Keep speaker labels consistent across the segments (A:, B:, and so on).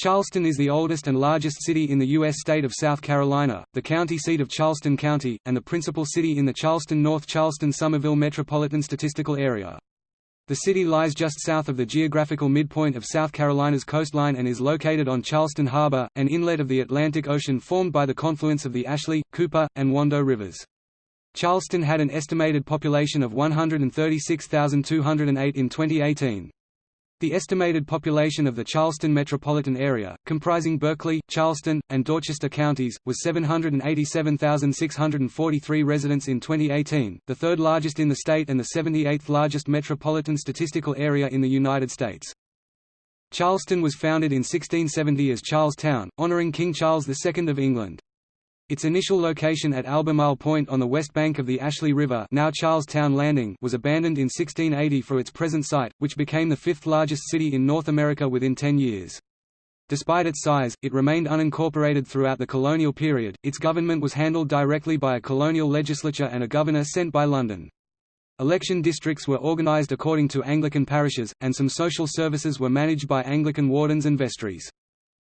A: Charleston is the oldest and largest city in the U.S. state of South Carolina, the county seat of Charleston County, and the principal city in the Charleston-North Charleston-Summerville Metropolitan Statistical Area. The city lies just south of the geographical midpoint of South Carolina's coastline and is located on Charleston Harbor, an inlet of the Atlantic Ocean formed by the confluence of the Ashley, Cooper, and Wando rivers. Charleston had an estimated population of 136,208 in 2018. The estimated population of the Charleston metropolitan area, comprising Berkeley, Charleston, and Dorchester counties, was 787,643 residents in 2018, the third largest in the state and the 78th largest metropolitan statistical area in the United States. Charleston was founded in 1670 as Charlestown, honoring King Charles II of England. Its initial location at Albemarle Point on the west bank of the Ashley River now Charlestown Landing was abandoned in 1680 for its present site, which became the fifth largest city in North America within ten years. Despite its size, it remained unincorporated throughout the colonial period. Its government was handled directly by a colonial legislature and a governor sent by London. Election districts were organized according to Anglican parishes, and some social services were managed by Anglican wardens and vestries.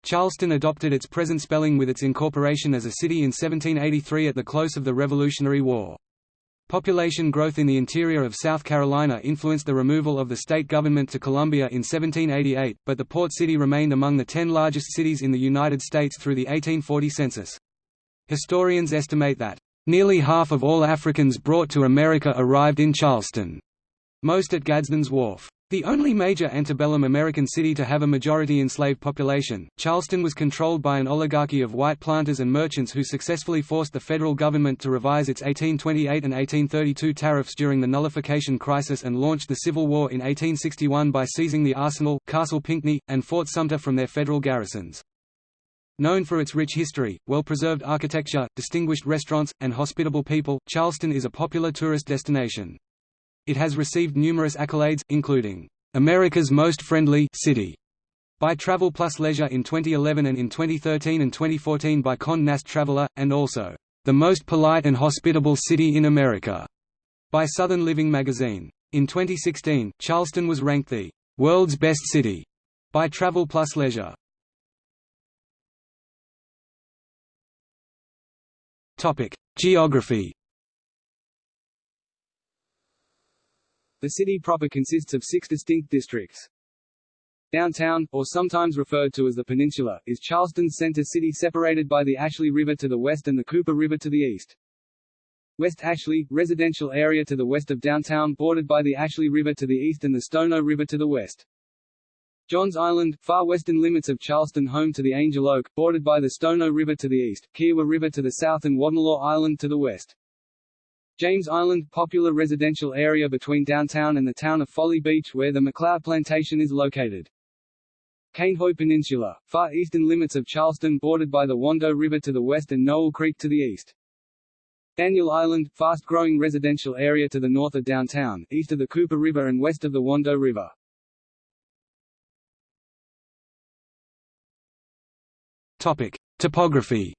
A: Charleston adopted its present spelling with its incorporation as a city in 1783 at the close of the Revolutionary War. Population growth in the interior of South Carolina influenced the removal of the state government to Columbia in 1788, but the port city remained among the ten largest cities in the United States through the 1840 census. Historians estimate that, "...nearly half of all Africans brought to America arrived in Charleston", most at Gadsden's Wharf. The only major antebellum American city to have a majority enslaved population, Charleston was controlled by an oligarchy of white planters and merchants who successfully forced the federal government to revise its 1828 and 1832 tariffs during the nullification crisis and launched the Civil War in 1861 by seizing the arsenal, Castle Pinckney, and Fort Sumter from their federal garrisons. Known for its rich history, well-preserved architecture, distinguished restaurants, and hospitable people, Charleston is a popular tourist destination. It has received numerous accolades, including, "...America's Most Friendly City", by Travel Plus Leisure in 2011 and in 2013 and 2014 by Condé Nast Traveler, and also, "...the Most Polite and Hospitable City in America", by Southern Living magazine. In 2016, Charleston was ranked the "...world's best city", by Travel Plus Leisure. Geography The city proper consists of six distinct districts. Downtown, or sometimes referred to as the Peninsula, is Charleston's center city separated by the Ashley River to the west and the Cooper River to the east. West Ashley, residential area to the west of downtown bordered by the Ashley River to the east and the Stono River to the west. Johns Island, far western limits of Charleston home to the Angel Oak, bordered by the Stono River to the east, Kiawah River to the south and Wadmalaw Island to the west. James Island, popular residential area between downtown and the town of Folly Beach where the McLeod Plantation is located. Cainhoy Peninsula, far eastern limits of Charleston bordered by the Wando River to the west and Nowell Creek to the east. Daniel Island, fast-growing residential area to the north of downtown, east of the Cooper River and west of the Wando River. Topic: Topography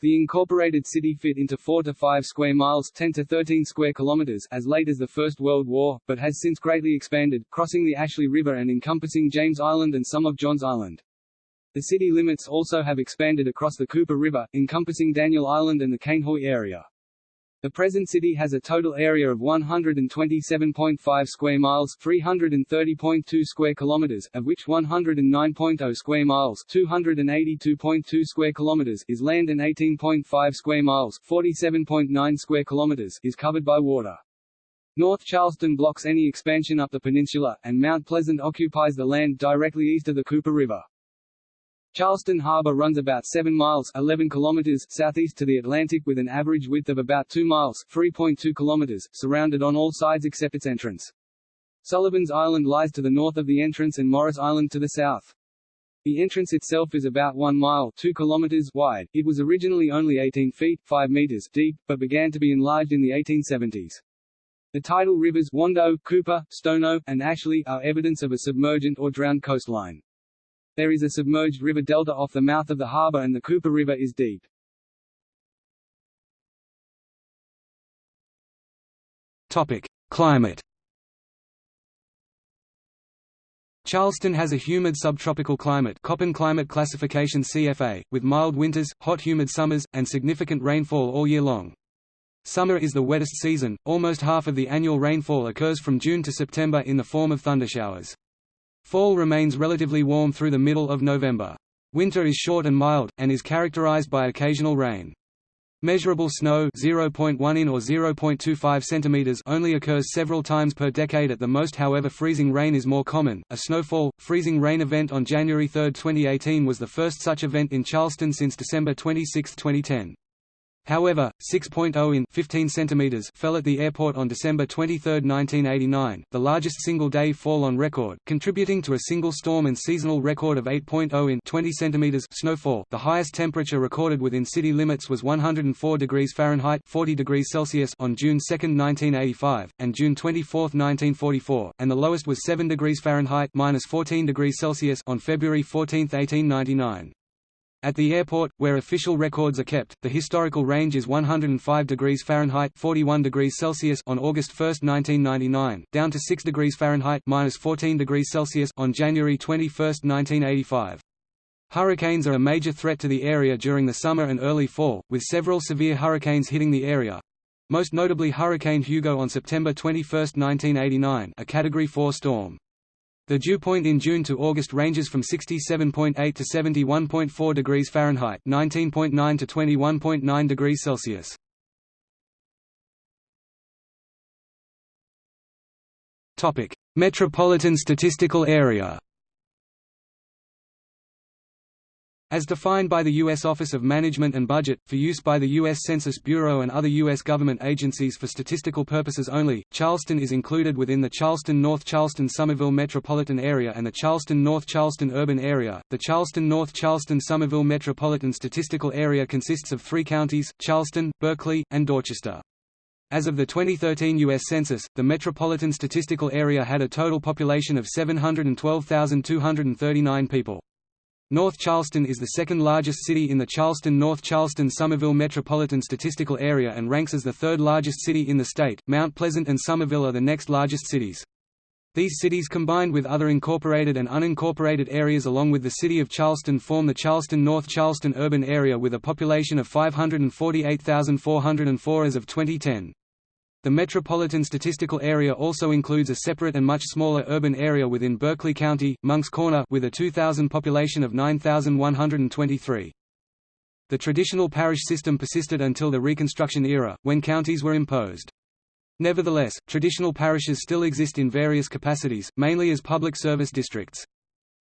A: The incorporated city fit into 4 to 5 square miles 10 to 13 square kilometers as late as the First World War, but has since greatly expanded, crossing the Ashley River and encompassing James Island and some of Johns Island. The city limits also have expanded across the Cooper River, encompassing Daniel Island and the Cainhoy area. The present city has a total area of 127.5 square miles, 330.2 square kilometers, of which 109.0 square miles, 282.2 square kilometers is land and 18.5 square miles, 47.9 square kilometers is covered by water. North Charleston blocks any expansion up the peninsula, and Mount Pleasant occupies the land directly east of the Cooper River. Charleston Harbor runs about 7 miles 11 kilometers southeast to the Atlantic with an average width of about 2 miles 3.2 kilometers, surrounded on all sides except its entrance. Sullivan's Island lies to the north of the entrance and Morris Island to the south. The entrance itself is about 1 mile 2 kilometers wide. It was originally only 18 feet 5 meters deep, but began to be enlarged in the 1870s. The tidal rivers Wando, Cooper, Stono, and Ashley are evidence of a submergent or drowned coastline. There is a submerged river delta off the mouth of the harbor and the Cooper River is deep. Topic: Climate. Charleston has a humid subtropical climate Köppen climate classification CFA, with mild winters, hot humid summers, and significant rainfall all year long. Summer is the wettest season, almost half of the annual rainfall occurs from June to September in the form of thundershowers. Fall remains relatively warm through the middle of November. Winter is short and mild, and is characterized by occasional rain. Measurable snow 0.1 in or 0.25 cm only occurs several times per decade at the most however freezing rain is more common. A snowfall, freezing rain event on January 3, 2018 was the first such event in Charleston since December 26, 2010. However, 6.0 in 15 centimeters fell at the airport on December 23, 1989, the largest single-day fall on record, contributing to a single storm and seasonal record of 8.0 in 20 centimeters snowfall. The highest temperature recorded within city limits was 104 degrees Fahrenheit 40 degrees Celsius on June 2, 1985, and June 24, 1944, and the lowest was 7 degrees Fahrenheit minus 14 degrees Celsius on February 14, 1899. At the airport, where official records are kept, the historical range is 105 degrees Fahrenheit 41 degrees Celsius on August 1, 1999, down to 6 degrees Fahrenheit minus 14 degrees Celsius on January 21, 1985. Hurricanes are a major threat to the area during the summer and early fall, with several severe hurricanes hitting the area. Most notably Hurricane Hugo on September 21, 1989 a Category 4 storm. The dew point in June to August ranges from 67.8 to 71.4 degrees Fahrenheit, 19.9 to 21.9 degrees Celsius. Topic: Metropolitan Statistical Area. As defined by the U.S. Office of Management and Budget, for use by the U.S. Census Bureau and other U.S. government agencies for statistical purposes only, Charleston is included within the Charleston-North Charleston-Summerville metropolitan area and the Charleston-North Charleston urban area. The Charleston-North Charleston-Summerville metropolitan statistical area consists of three counties, Charleston, Berkeley, and Dorchester. As of the 2013 U.S. Census, the Metropolitan Statistical Area had a total population of 712,239 people. North Charleston is the second largest city in the Charleston-North Charleston-Summerville Metropolitan Statistical Area and ranks as the third largest city in the state. Mount Pleasant and Summerville are the next largest cities. These cities combined with other incorporated and unincorporated areas along with the city of Charleston form the Charleston-North Charleston urban area with a population of 548,404 as of 2010. The Metropolitan Statistical Area also includes a separate and much smaller urban area within Berkeley County, Moncks Corner with a 2000 population of 9,123. The traditional parish system persisted until the Reconstruction era, when counties were imposed. Nevertheless, traditional parishes still exist in various capacities, mainly as public service districts.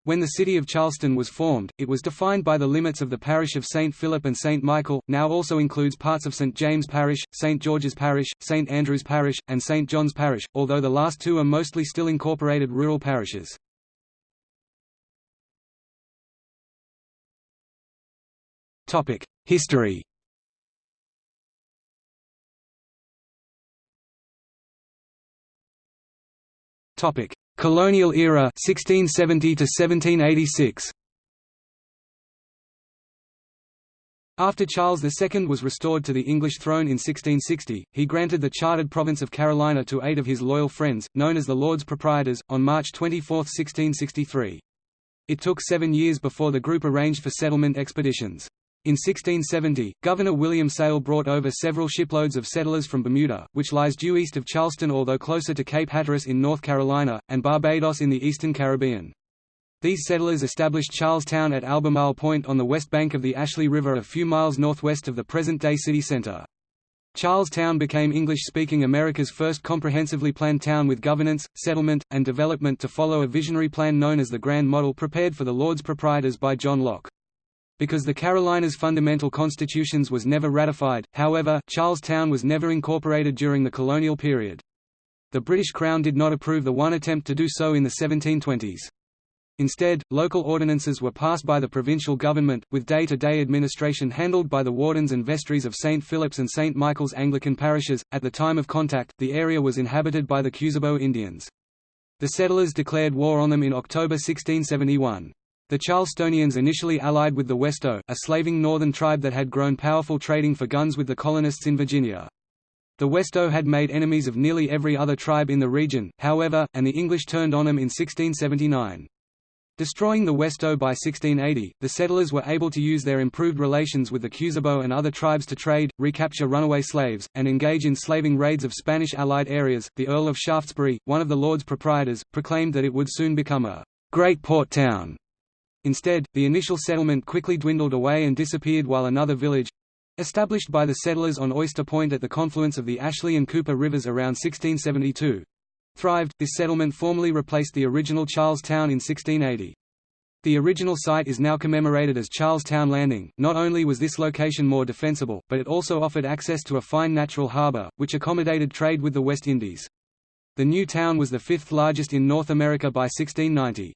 A: When the city of Charleston was formed, it was defined by the limits of the parish of St. Philip and St. Michael, now also includes parts of St. James Parish, St. George's Parish, St. Andrew's Parish, and St. John's Parish, although the last two are mostly still incorporated rural parishes. History Topic: Colonial era 1670 to 1786. After Charles II was restored to the English throne in 1660, he granted the chartered province of Carolina to eight of his loyal friends, known as the Lords Proprietors, on March 24, 1663. It took seven years before the group arranged for settlement expeditions. In 1670, Governor William Sayle brought over several shiploads of settlers from Bermuda, which lies due east of Charleston although closer to Cape Hatteras in North Carolina, and Barbados in the eastern Caribbean. These settlers established Charlestown at Albemarle Point on the west bank of the Ashley River a few miles northwest of the present-day city center. Charlestown became English-speaking America's first comprehensively planned town with governance, settlement, and development to follow a visionary plan known as the Grand Model prepared for the Lords Proprietors by John Locke. Because the Carolinas' fundamental constitutions was never ratified, however, Charlestown was never incorporated during the colonial period. The British Crown did not approve the one attempt to do so in the 1720s. Instead, local ordinances were passed by the provincial government, with day-to-day -day administration handled by the wardens and vestries of St. Philip's and St. Michael's Anglican parishes. At the time of contact, the area was inhabited by the Cusabo Indians. The settlers declared war on them in October 1671. The Charlestonians initially allied with the Westo, a slaving northern tribe that had grown powerful trading for guns with the colonists in Virginia. The Westo had made enemies of nearly every other tribe in the region, however, and the English turned on them in 1679. Destroying the Westo by 1680, the settlers were able to use their improved relations with the Cusabo and other tribes to trade, recapture runaway slaves, and engage in slaving raids of Spanish allied areas. The Earl of Shaftesbury, one of the Lords proprietors, proclaimed that it would soon become a great port town. Instead, the initial settlement quickly dwindled away and disappeared while another village established by the settlers on Oyster Point at the confluence of the Ashley and Cooper rivers around 1672 thrived. This settlement formally replaced the original Charles Town in 1680. The original site is now commemorated as Charlestown Landing. Not only was this location more defensible, but it also offered access to a fine natural harbor, which accommodated trade with the West Indies. The new town was the fifth largest in North America by 1690.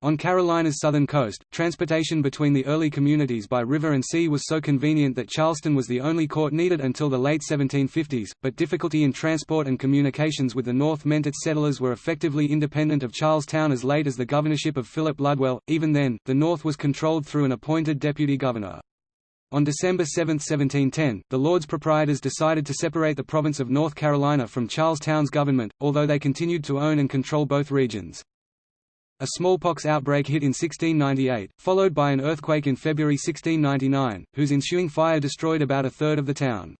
A: On Carolina's southern coast, transportation between the early communities by river and sea was so convenient that Charleston was the only court needed until the late 1750s, but difficulty in transport and communications with the north meant its settlers were effectively independent of Charlestown as late as the governorship of Philip Ludwell. Even then, the north was controlled through an appointed deputy governor. On December 7, 1710, the Lords Proprietors decided to separate the province of North Carolina from Charlestown's government, although they continued to own and control both regions. A smallpox outbreak hit in 1698, followed by an earthquake in February 1699, whose ensuing fire destroyed about a third of the town.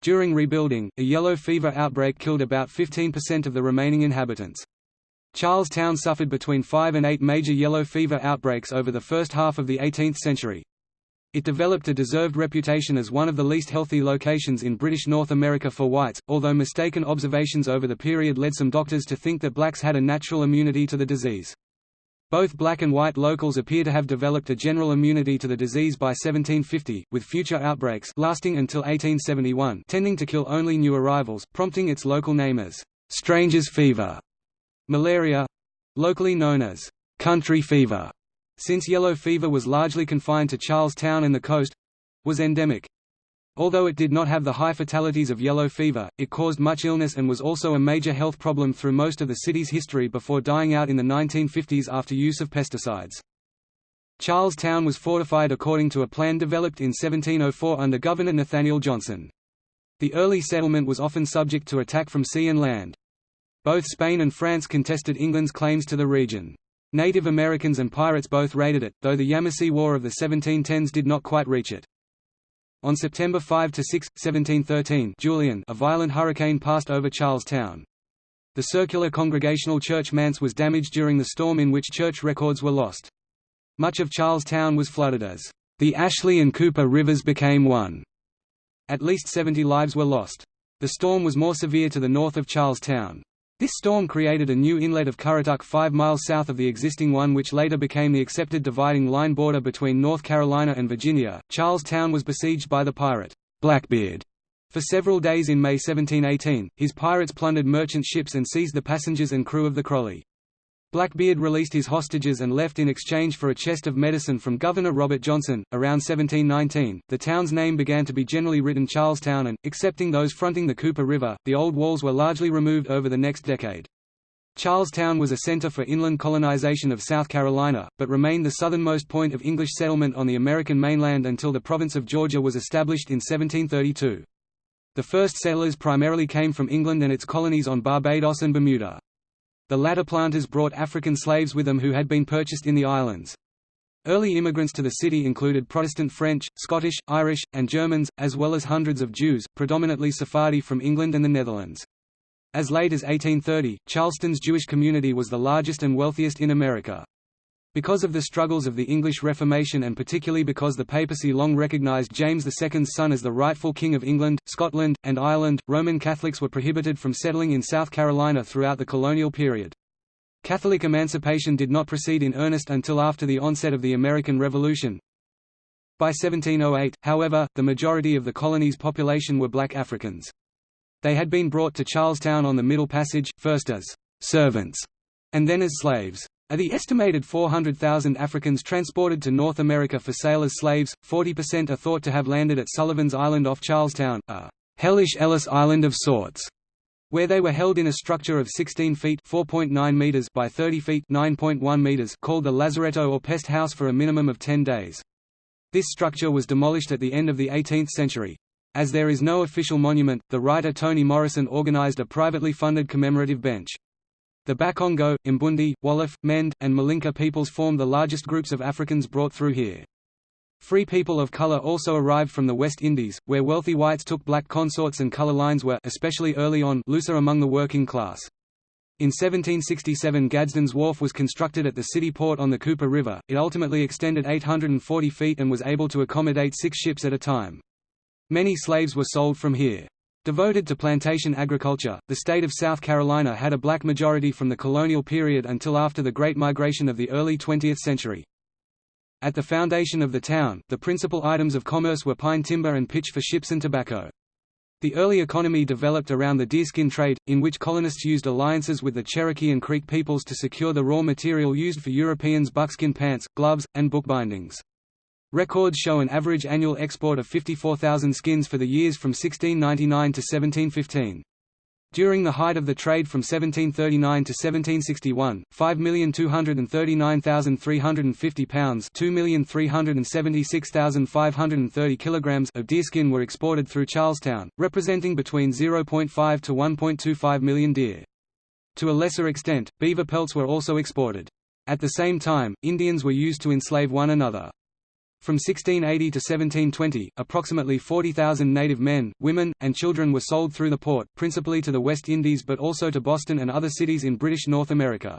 A: During rebuilding, a yellow fever outbreak killed about 15% of the remaining inhabitants. Charlestown suffered between five and eight major yellow fever outbreaks over the first half of the 18th century. It developed a deserved reputation as one of the least healthy locations in British North America for whites, although mistaken observations over the period led some doctors to think that blacks had a natural immunity to the disease. Both black and white locals appear to have developed a general immunity to the disease by 1750, with future outbreaks lasting until 1871 tending to kill only new arrivals, prompting its local name as «stranger's fever». Malaria—locally known as «country fever», since yellow fever was largely confined to Charlestown and the coast—was endemic. Although it did not have the high fatalities of yellow fever, it caused much illness and was also a major health problem through most of the city's history before dying out in the 1950s after use of pesticides. Charlestown was fortified according to a plan developed in 1704 under Governor Nathaniel Johnson. The early settlement was often subject to attack from sea and land. Both Spain and France contested England's claims to the region. Native Americans and pirates both raided it, though the Yamasee War of the 1710s did not quite reach it. On September 5 to 6, 1713 Julian, a violent hurricane passed over Charlestown. The circular Congregational Church manse was damaged during the storm in which church records were lost. Much of Charlestown was flooded as the Ashley and Cooper rivers became one. At least 70 lives were lost. The storm was more severe to the north of Charlestown. This storm created a new inlet of Currituck five miles south of the existing one which later became the accepted dividing line border between North Carolina and Virginia. Charlestown was besieged by the pirate, Blackbeard. For several days in May 1718, his pirates plundered merchant ships and seized the passengers and crew of the Crowley. Blackbeard released his hostages and left in exchange for a chest of medicine from Governor Robert Johnson. Around 1719, the town's name began to be generally written Charlestown and, excepting those fronting the Cooper River, the old walls were largely removed over the next decade. Charlestown was a center for inland colonization of South Carolina, but remained the southernmost point of English settlement on the American mainland until the province of Georgia was established in 1732. The first settlers primarily came from England and its colonies on Barbados and Bermuda. The latter planters brought African slaves with them who had been purchased in the islands. Early immigrants to the city included Protestant French, Scottish, Irish, and Germans, as well as hundreds of Jews, predominantly Sephardi from England and the Netherlands. As late as 1830, Charleston's Jewish community was the largest and wealthiest in America. Because of the struggles of the English Reformation and particularly because the papacy long recognized James II's son as the rightful king of England, Scotland, and Ireland, Roman Catholics were prohibited from settling in South Carolina throughout the colonial period. Catholic emancipation did not proceed in earnest until after the onset of the American Revolution. By 1708, however, the majority of the colony's population were black Africans. They had been brought to Charlestown on the Middle Passage, first as servants, and then as slaves. Of the estimated 400,000 Africans transported to North America for sale as slaves, 40% are thought to have landed at Sullivan's Island off Charlestown, a hellish Ellis Island of sorts, where they were held in a structure of 16 feet (4.9 meters) by 30 feet (9.1 meters) called the lazaretto or pest house for a minimum of 10 days. This structure was demolished at the end of the 18th century. As there is no official monument, the writer Toni Morrison organized a privately funded commemorative bench. The Bakongo, Mbundu, Wolof, Mende, and Malinke peoples formed the largest groups of Africans brought through here. Free people of color also arrived from the West Indies, where wealthy whites took black consorts and color lines were especially early on looser among the working class. In 1767 Gadsden's Wharf was constructed at the city port on the Cooper River, it ultimately extended 840 feet and was able to accommodate six ships at a time. Many slaves were sold from here. Devoted to plantation agriculture, the state of South Carolina had a black majority from the colonial period until after the Great Migration of the early 20th century. At the foundation of the town, the principal items of commerce were pine timber and pitch for ships and tobacco. The early economy developed around the deerskin trade, in which colonists used alliances with the Cherokee and Creek peoples to secure the raw material used for Europeans' buckskin pants, gloves, and bookbindings. Records show an average annual export of 54,000 skins for the years from 1699 to 1715. During the height of the trade from 1739 to 1761, 5,239,350 pounds 2,376,530 kilograms of deerskin were exported through Charlestown, representing between 0.5 to 1.25 million deer. To a lesser extent, beaver pelts were also exported. At the same time, Indians were used to enslave one another. From 1680 to 1720, approximately 40,000 native men, women, and children were sold through the port, principally to the West Indies but also to Boston and other cities in British North America.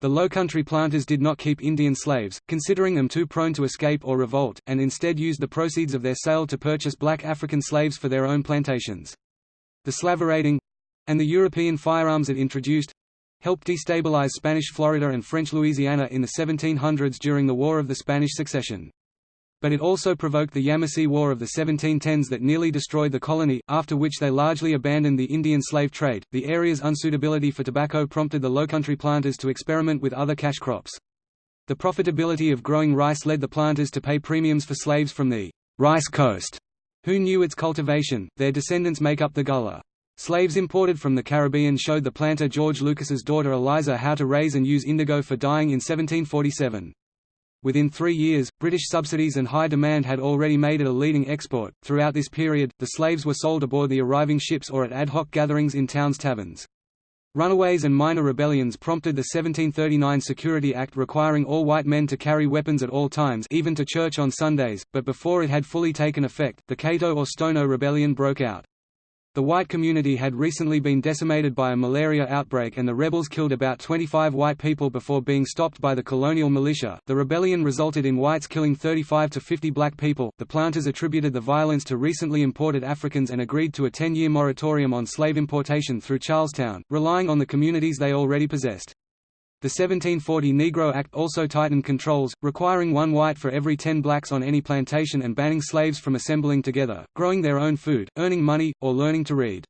A: The lowcountry planters did not keep Indian slaves, considering them too prone to escape or revolt, and instead used the proceeds of their sale to purchase black African slaves for their own plantations. The slaverating—and the European firearms it introduced, helped destabilize Spanish Florida and French Louisiana in the 1700s during the War of the Spanish Succession but it also provoked the Yamasee War of the 1710s that nearly destroyed the colony, after which they largely abandoned the Indian slave trade. The area's unsuitability for tobacco prompted the lowcountry planters to experiment with other cash crops. The profitability of growing rice led the planters to pay premiums for slaves from the rice coast, who knew its cultivation. Their descendants make up the Gullah. Slaves imported from the Caribbean showed the planter George Lucas's daughter Eliza how to raise and use indigo for dyeing in 1747. Within three years, British subsidies and high demand had already made it a leading export. Throughout this period, the slaves were sold aboard the arriving ships or at ad hoc gatherings in towns' taverns. Runaways and minor rebellions prompted the 1739 Security Act requiring all white men to carry weapons at all times even to church on Sundays, but before it had fully taken effect, the Cato or Stono Rebellion broke out. The white community had recently been decimated by a malaria outbreak and the rebels killed about 25 white people before being stopped by the colonial militia. The rebellion resulted in whites killing 35 to 50 black people. The planters attributed the violence to recently imported Africans and agreed to a 10-year moratorium on slave importation through Charlestown, relying on the communities they already possessed. The 1740 Negro Act also tightened controls, requiring one white for every ten blacks on any plantation and banning slaves from assembling together, growing their own food, earning money, or learning to read.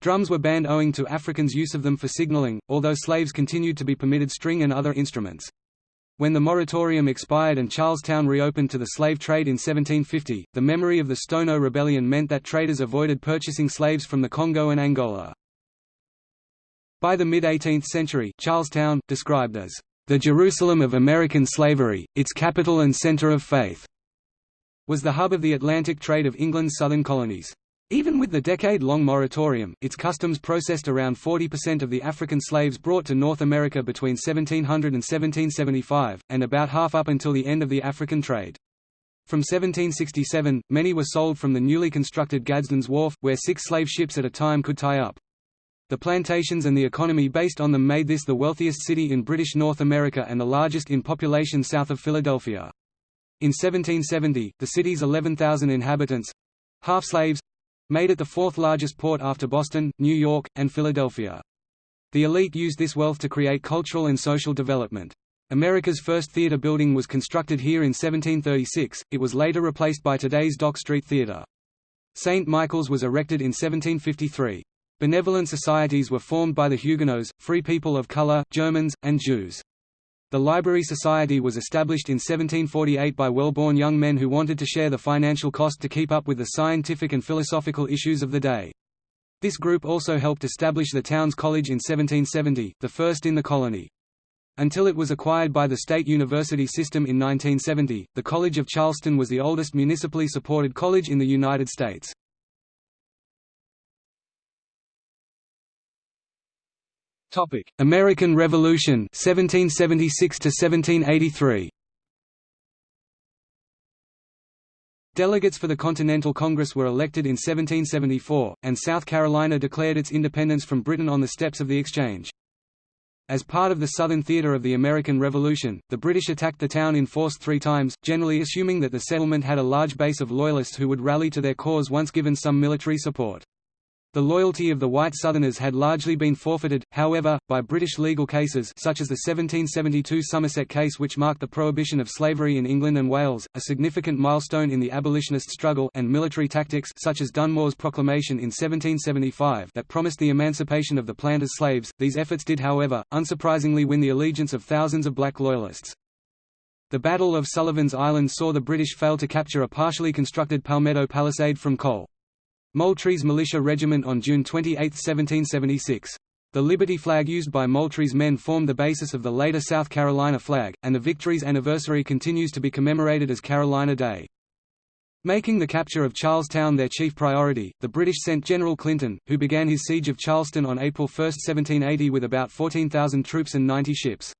A: Drums were banned owing to Africans' use of them for signaling, although slaves continued to be permitted string and other instruments. When the moratorium expired and Charlestown reopened to the slave trade in 1750, the memory of the Stono Rebellion meant that traders avoided purchasing slaves from the Congo and Angola. By the mid-18th century, Charlestown, described as the Jerusalem of American slavery, its capital and center of faith, was the hub of the Atlantic trade of England's southern colonies. Even with the decade-long moratorium, its customs processed around 40% of the African slaves brought to North America between 1700 and 1775, and about half up until the end of the African trade. From 1767, many were sold from the newly constructed Gadsden's Wharf, where six slave ships at a time could tie up. The plantations and the economy based on them made this the wealthiest city in British North America and the largest in population south of Philadelphia. In 1770, the city's 11,000 inhabitants—half slaves—made it the fourth largest port after Boston, New York, and Philadelphia. The elite used this wealth to create cultural and social development. America's first theater building was constructed here in 1736, it was later replaced by today's Dock Street Theater. St. Michael's was erected in 1753. Benevolent societies were formed by the Huguenots, free people of color, Germans, and Jews. The Library Society was established in 1748 by well-born young men who wanted to share the financial cost to keep up with the scientific and philosophical issues of the day. This group also helped establish the town's college in 1770, the first in the colony. Until it was acquired by the state university system in 1970, the College of Charleston was the oldest municipally supported college in the United States. Topic: American Revolution 1776 to 1783. Delegates for the Continental Congress were elected in 1774, and South Carolina declared its independence from Britain on the steps of the Exchange. As part of the Southern theater of the American Revolution, the British attacked the town in force three times, generally assuming that the settlement had a large base of Loyalists who would rally to their cause once given some military support. The loyalty of the white Southerners had largely been forfeited, however, by British legal cases such as the 1772 Somerset case which marked the prohibition of slavery in England and Wales, a significant milestone in the abolitionist struggle and military tactics such as Dunmore's proclamation in 1775 that promised the emancipation of the planters' slaves. These efforts did however, unsurprisingly win the allegiance of thousands of black loyalists. The Battle of Sullivan's Island saw the British fail to capture a partially constructed Palmetto palisade from Cole. Moultrie's militia regiment on June 28, 1776. The Liberty flag used by Moultrie's men formed the basis of the later South Carolina flag, and the victory's anniversary continues to be commemorated as Carolina Day. Making the capture of Charlestown their chief priority, the British sent General Clinton, who began his siege of Charleston on April 1, 1780 with about 14,000 troops and 90 ships.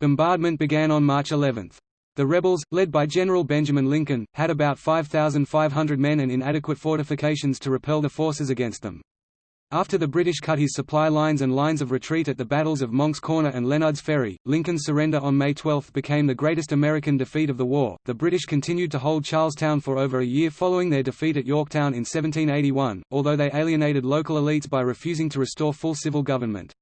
A: Bombardment began on March 11. The rebels, led by General Benjamin Lincoln, had about 5,500 men and inadequate fortifications to repel the forces against them. After the British cut his supply lines and lines of retreat at the battles of Moncks Corner and Lenud's Ferry, Lincoln's surrender on May 12 became the greatest American defeat of the war. The British continued to hold Charlestown for over a year following their defeat at Yorktown in 1781, although they alienated local elites by refusing to restore full civil government.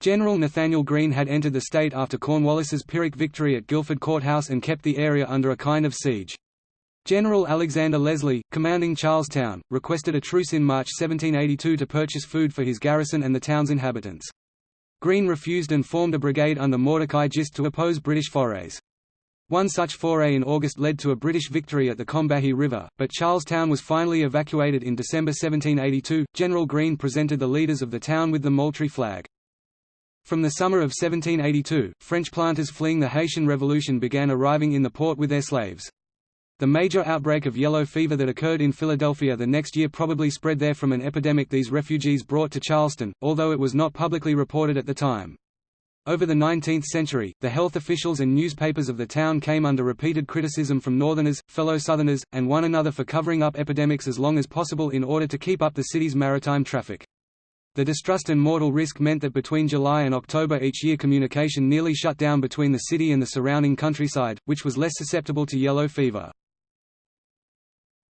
A: General Nathaniel Greene had entered the state after Cornwallis's Pyrrhic victory at Guilford Courthouse and kept the area under a kind of siege. General Alexander Leslie, commanding Charlestown, requested a truce in March 1782 to purchase food for his garrison and the town's inhabitants. Greene refused and formed a brigade under Mordecai Gist to oppose British forays. One such foray in August led to a British victory at the Combahee River, but Charlestown was finally evacuated in December 1782. General Greene presented the leaders of the town with the Moultrie flag. From the summer of 1782, French planters fleeing the Haitian Revolution began arriving in the port with their slaves. The major outbreak of yellow fever that occurred in Philadelphia the next year probably spread there from an epidemic these refugees brought to Charleston, although it was not publicly reported at the time. Over the 19th century, the health officials and newspapers of the town came under repeated criticism from Northerners, fellow Southerners, and one another for covering up epidemics as long as possible in order to keep up the city's maritime traffic. The distrust and mortal risk meant that between July and October each year communication nearly shut down between the city and the surrounding countryside, which was less susceptible to yellow fever.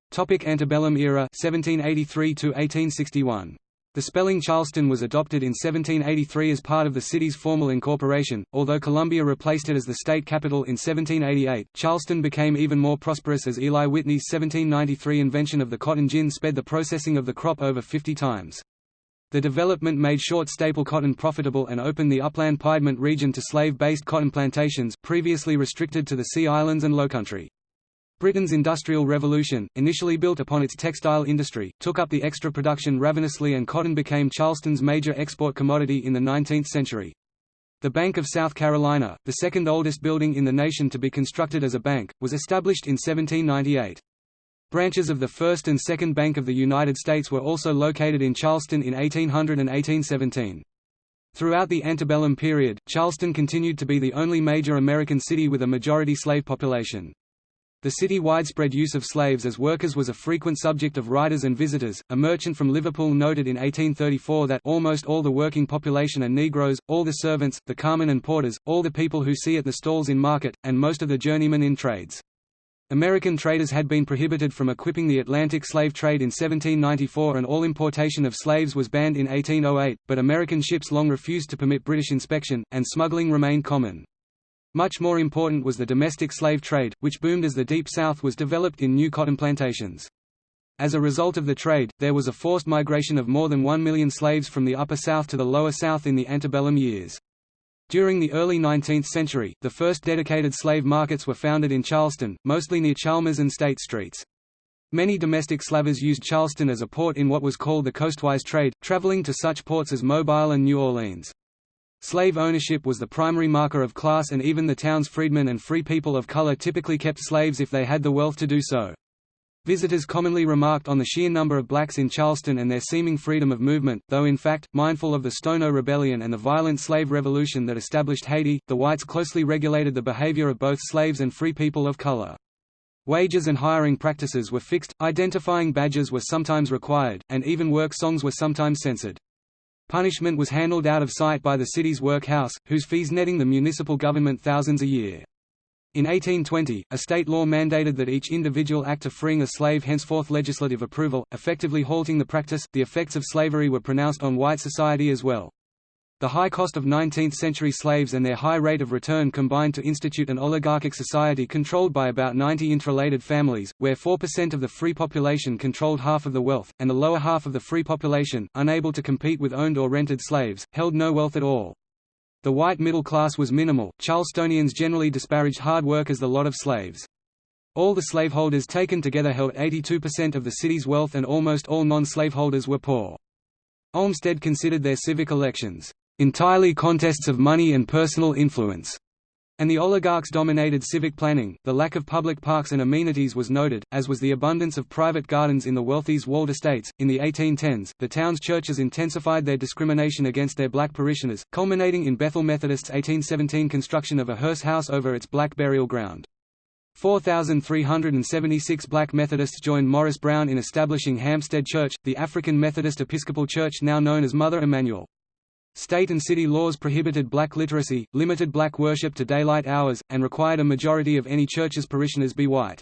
A: Topic Antebellum era 1783 to 1861. The spelling Charleston was adopted in 1783 as part of the city's formal incorporation, although Columbia replaced it as the state capital in 1788. Charleston became even more prosperous as Eli Whitney's 1793 invention of the cotton gin sped the processing of the crop over 50 times. The development made short staple cotton profitable and opened the upland Piedmont region to slave-based cotton plantations previously restricted to the Sea Islands and Lowcountry. Britain's Industrial Revolution, initially built upon its textile industry, took up the extra production ravenously and cotton became Charleston's major export commodity in the 19th century. The Bank of South Carolina, the second oldest building in the nation to be constructed as a bank, was established in 1798. Branches of the First and Second Bank of the United States were also located in Charleston in 1800 and 1817. Throughout the antebellum period, Charleston continued to be the only major American city with a majority slave population. The city widespread use of slaves as workers was a frequent subject of writers and visitors. A merchant from Liverpool noted in 1834 that almost all the working population are Negroes, all the servants, the carmen and porters, all the people who see at the stalls in market, and most of the journeymen in trades. American traders had been prohibited from equipping the Atlantic slave trade in 1794 and all importation of slaves was banned in 1808, but American ships long refused to permit British inspection, and smuggling remained common. Much more important was the domestic slave trade, which boomed as the Deep South was developed in new cotton plantations. As a result of the trade, there was a forced migration of more than one million slaves from the Upper South to the Lower South in the antebellum years. During the early 19th century, the first dedicated slave markets were founded in Charleston, mostly near Chalmers and State Streets. Many domestic slavers used Charleston as a port in what was called the coastwise trade, traveling to such ports as Mobile and New Orleans. Slave ownership was the primary marker of class and even the town's freedmen and free people of color typically kept slaves if they had the wealth to do so. Visitors commonly remarked on the sheer number of blacks in Charleston and their seeming freedom of movement, though in fact, mindful of the Stono Rebellion and the violent slave revolution that established Haiti, the whites closely regulated the behavior of both slaves and free people of color. Wages and hiring practices were fixed, identifying badges were sometimes required, and even work songs were sometimes censored. Punishment was handled out of sight by the city's workhouse, whose fees netting the municipal government thousands a year. In 1820, a state law mandated that each individual act of freeing a slave henceforth legislative approval, effectively halting the practice. The effects of slavery were pronounced on white society as well. The high cost of 19th-century slaves and their high rate of return combined to institute an oligarchic society controlled by about 90 interrelated families, where 4% of the free population controlled half of the wealth, and the lower half of the free population, unable to compete with owned or rented slaves, held no wealth at all. The white middle class was minimal. Charlestonians generally disparaged hard work as the lot of slaves. All the slaveholders taken together held 82% of the city's wealth and almost all non-slaveholders were poor. Olmsted considered their civic elections, "...entirely contests of money and personal influence." And the oligarchs dominated civic planning. The lack of public parks and amenities was noted, as was the abundance of private gardens in the wealthy's walled estates. In the 1810s, the town's churches intensified their discrimination against their black parishioners, culminating in Bethel Methodist's 1817 construction of a hearse house over its black burial ground. 4,376 black Methodists joined Morris Brown in establishing Hampstead Church, the African Methodist Episcopal Church now known as Mother Emanuel. State and city laws prohibited black literacy, limited black worship to daylight hours, and required a majority of any church's parishioners be white.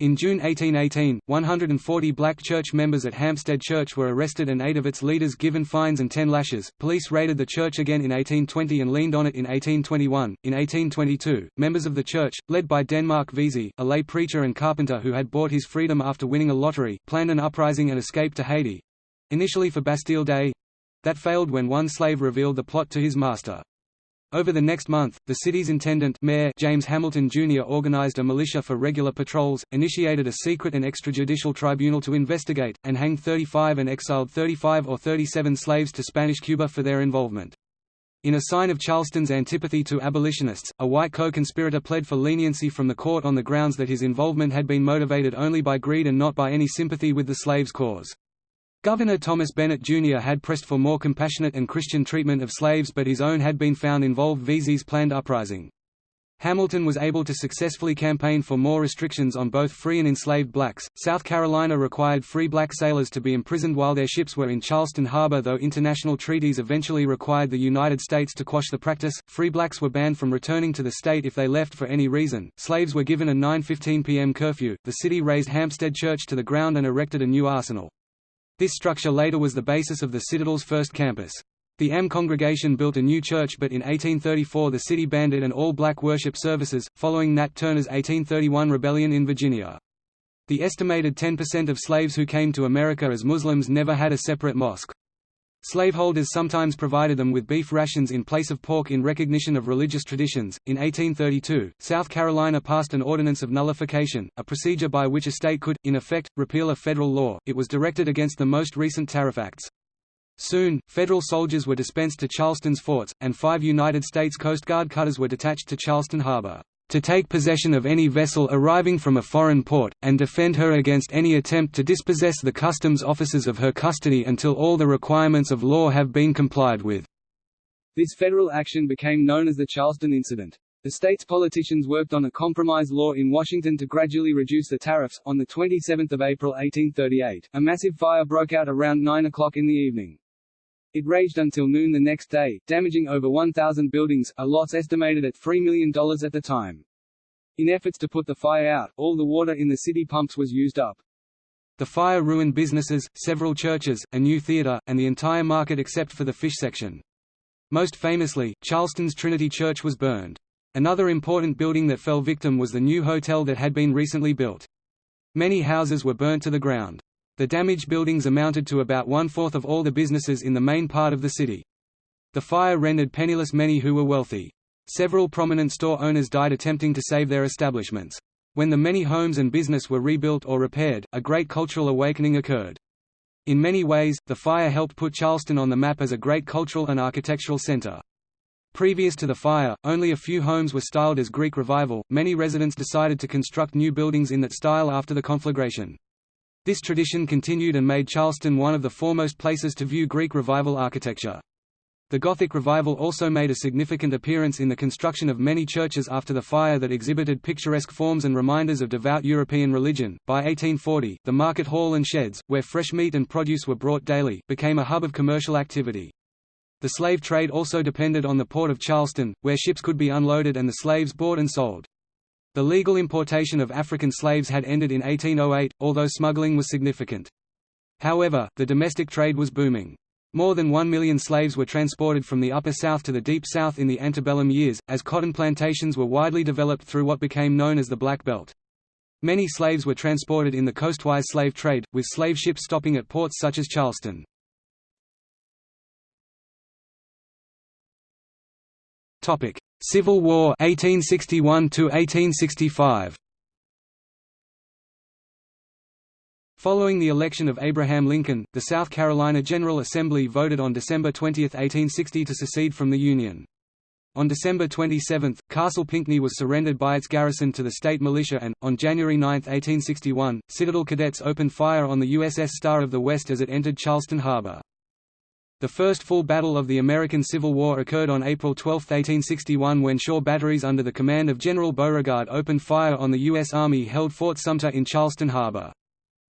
A: In June 1818, 140 black church members at Hampstead Church were arrested and eight of its leaders given fines and ten lashes. Police raided the church again in 1820 and leaned on it in 1821. In 1822, members of the church, led by Denmark Vesey, a lay preacher and carpenter who had bought his freedom after winning a lottery, planned an uprising and escape to Haiti initially for Bastille Day, that failed when one slave revealed the plot to his master. Over the next month, the city's intendant mayor James Hamilton Jr. organized a militia for regular patrols, initiated a secret and extrajudicial tribunal to investigate, and hanged 35 and exiled 35 or 37 slaves to Spanish Cuba for their involvement. In a sign of Charleston's antipathy to abolitionists, a white co-conspirator pled for leniency from the court on the grounds that his involvement had been motivated only by greed and not by any sympathy with the slaves' cause. Governor Thomas Bennett Jr. had pressed for more compassionate and Christian treatment of slaves but his own had been found involved Vesey's planned uprising. Hamilton was able to successfully campaign for more restrictions on both free and enslaved blacks. South Carolina required free black sailors to be imprisoned while their ships were in Charleston Harbor, though international treaties eventually required the United States to quash the practice. Free blacks were banned from returning to the state if they left for any reason. Slaves were given a 9:15 p.m. curfew. The city razed Hampstead Church to the ground and erected a new arsenal. This structure later was the basis of the Citadel's first campus. The M congregation built a new church but in 1834 the city banned it and all black worship services, following Nat Turner's 1831 rebellion in Virginia. The estimated 10% of slaves who came to America as Muslims never had a separate mosque. Slaveholders sometimes provided them with beef rations in place of pork in recognition of religious traditions. In 1832, South Carolina passed an ordinance of nullification, a procedure by which a state could, in effect, repeal a federal law. It was directed against the most recent tariff acts. Soon, federal soldiers were dispensed to Charleston's forts, and five United States Coast Guard cutters were detached to Charleston Harbor to take possession of any vessel arriving from a foreign port, and defend her against any attempt to dispossess the customs officers of her custody until all the requirements of law have been complied with. This federal action became known as the Charleston Incident. The state's politicians worked on a compromise law in Washington to gradually reduce the tariffs. On 27 April 1838, a massive fire broke out around 9 o'clock in the evening. It raged until noon the next day, damaging over 1,000 buildings, a loss estimated at $3 million at the time. In efforts to put the fire out, all the water in the city pumps was used up. The fire ruined businesses, several churches, a new theater, and the entire market except for the fish section. Most famously, Charleston's Trinity Church was burned. Another important building that fell victim was the new hotel that had been recently built. Many houses were burnt to the ground. The damaged buildings amounted to about one-fourth of all the businesses in the main part of the city. The fire rendered penniless many who were wealthy. Several prominent store owners died attempting to save their establishments. When the many homes and business were rebuilt or repaired, a great cultural awakening occurred. In many ways, the fire helped put Charleston on the map as a great cultural and architectural center. Previous to the fire, only a few homes were styled as Greek Revival. Many residents decided to construct new buildings in that style after the conflagration. This tradition continued and made Charleston one of the foremost places to view Greek Revival architecture. The Gothic Revival also made a significant appearance in the construction of many churches after the fire that exhibited picturesque forms and reminders of devout European religion. By 1840, the market hall and sheds, where fresh meat and produce were brought daily, became a hub of commercial activity. The slave trade also depended on the port of Charleston, where ships could be unloaded and the slaves bought and sold. The legal importation of African slaves had ended in 1808, although smuggling was significant. However, the domestic trade was booming. More than one million slaves were transported from the Upper South to the Deep South in the antebellum years, as cotton plantations were widely developed through what became known as the Black Belt. Many slaves were transported in the coastwise slave trade, with slave ships stopping at ports such as Charleston. Civil War 1861 1865 Following the election of Abraham Lincoln, the South Carolina General Assembly voted on December 20, 1860 to secede from the Union. On December 27, Castle Pinckney was surrendered by its garrison to the state militia and, on January 9, 1861, Citadel cadets opened fire on the USS Star of the West as it entered Charleston Harbor. The first full battle of the American Civil War occurred on April 12, 1861 when shore batteries under the command of General Beauregard opened fire on the U.S. Army held Fort Sumter in Charleston Harbor.